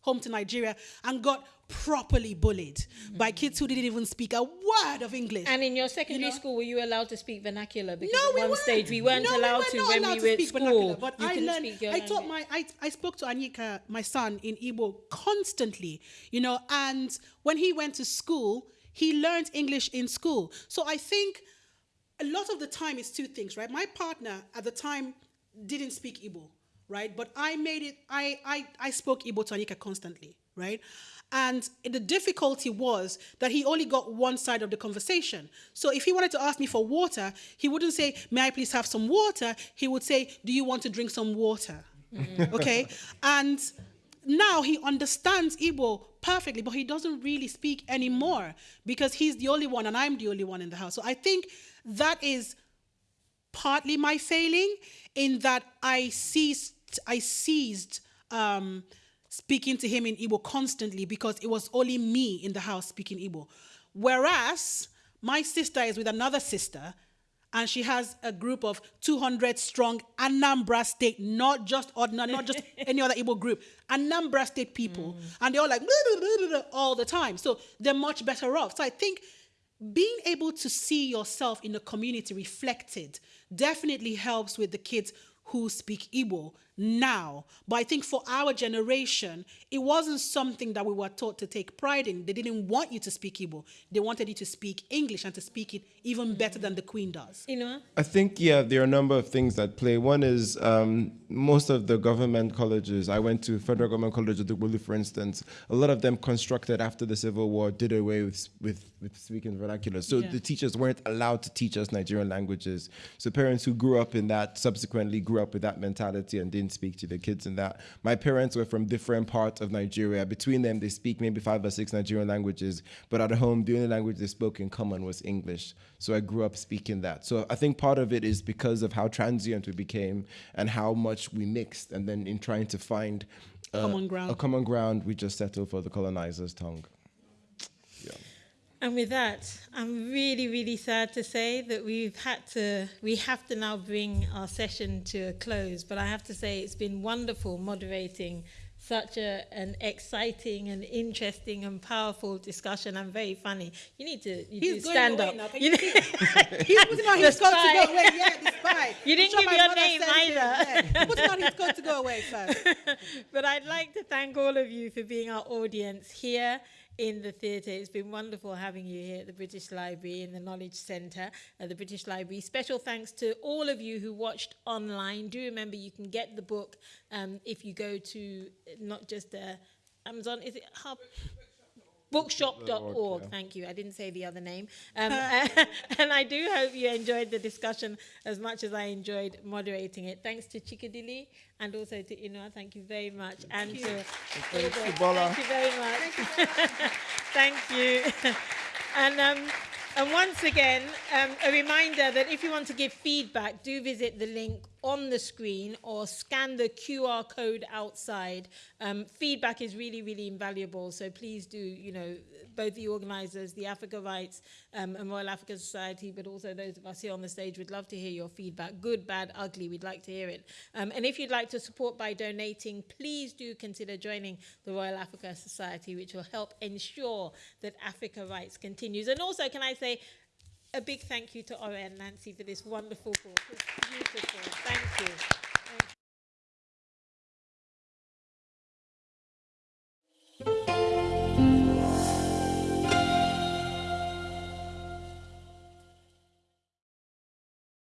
[SPEAKER 5] home to Nigeria and got properly bullied by mm. kids who didn't even speak a word of English.
[SPEAKER 2] And in your secondary
[SPEAKER 5] know?
[SPEAKER 2] school, were you allowed to speak vernacular? Because
[SPEAKER 5] No,
[SPEAKER 2] at
[SPEAKER 5] we
[SPEAKER 2] one
[SPEAKER 5] weren't.
[SPEAKER 2] stage we weren't
[SPEAKER 5] No,
[SPEAKER 2] allowed
[SPEAKER 5] we
[SPEAKER 2] to
[SPEAKER 5] were not
[SPEAKER 2] when
[SPEAKER 5] allowed
[SPEAKER 2] we
[SPEAKER 5] to
[SPEAKER 2] were at
[SPEAKER 5] speak
[SPEAKER 2] school.
[SPEAKER 5] vernacular, but
[SPEAKER 2] you
[SPEAKER 5] I learned. I taught my. I, I spoke to Anika, my son, in Igbo constantly. You know, and when he went to school, he learned English in school. So I think a lot of the time it's two things, right? My partner at the time didn't speak Igbo, right? But I made it. I I I spoke Igbo to Anika constantly, right? And the difficulty was that he only got one side of the conversation. So if he wanted to ask me for water, he wouldn't say, May I please have some water? He would say, Do you want to drink some water? okay? And now he understands Igbo perfectly, but he doesn't really speak anymore because he's the only one and I'm the only one in the house. So I think that is partly my failing in that I seized I seized um, speaking to him in Igbo constantly because it was only me in the house speaking Igbo. Whereas my sister is with another sister and she has a group of 200 strong Anambra State, not just ordinary, not just any other Igbo group, Anambra State people. Mm. And they're all like "Blah, blah, blah, blah, blah," all the time. So they're much better off. So I think being able to see yourself in the community reflected definitely helps with the kids who speak Igbo now. But I think for our generation, it wasn't something that we were taught to take pride in. They didn't want you to speak Igbo. They wanted you to speak English and to speak it even better than the Queen does.
[SPEAKER 2] You know?
[SPEAKER 4] I think, yeah, there are a number of things that play. One is um, most of the government colleges, I went to Federal Government College of Dugbulu, for instance, a lot of them constructed after the Civil War did away with, with, with speaking vernacular. So
[SPEAKER 5] Yeah.
[SPEAKER 4] the teachers weren't allowed to teach us Nigerian languages. So parents who grew up in that subsequently grew up with that mentality and didn't speak to their kids in that. My parents were from different parts of Nigeria. Between them, they speak maybe five or six Nigerian languages, but at home, the only language they spoke in common was English. So I grew up speaking that. So I think part of it is because of how transient we became and how much we mixed, and then in trying to find uh,
[SPEAKER 5] Common ground.
[SPEAKER 4] a common ground, we just settled for the colonizer's tongue.
[SPEAKER 2] And with that, I'm really, really sad to say that we've had to, we have to now bring our session to a close. But I have to say, it's been wonderful moderating such a, an exciting and interesting and powerful discussion and very funny. You need to you
[SPEAKER 5] He's
[SPEAKER 2] do stand up.
[SPEAKER 5] now. Can
[SPEAKER 2] You
[SPEAKER 5] you He's putting on his coat to go away. Yeah, spy.
[SPEAKER 2] You didn't
[SPEAKER 5] I'm
[SPEAKER 2] give your name either.
[SPEAKER 5] Yeah. Putting on his coat to go away, sir.
[SPEAKER 2] but I'd like to thank all of you for being our audience here in the theatre. It's been wonderful having you here at the British Library in the Knowledge Centre at the British Library. Special thanks to all of you who watched online. Do remember you can get the book um, if you go to not just uh, Amazon, is it Hub? Bookshop.org.
[SPEAKER 4] yeah.
[SPEAKER 2] Thank you. I didn't say the other name. Um, and I do hope you enjoyed the discussion as much as I enjoyed moderating it. Thanks to Chikodili and also to Inua. Thank you very much. and to
[SPEAKER 4] Thank you, Bola.
[SPEAKER 2] Thank you very much. Thank you. and um, and once again, um, a reminder that if you want to give feedback, do visit the link on the screen or scan the QR code outside. Um, feedback is really, really invaluable. So please do, you know, both the organisers, the Africa Writes um, and Royal African Society, but also those of us here on the stage would love to hear your feedback. Good, bad, ugly, we'd like to hear it. Um, and if you'd like to support by donating, please do consider joining the Royal Africa Society, which will help ensure that Africa Writes continues. And also, can I say, a big thank you to Ora and Nancy for this wonderful book. It's beautiful. Thank you.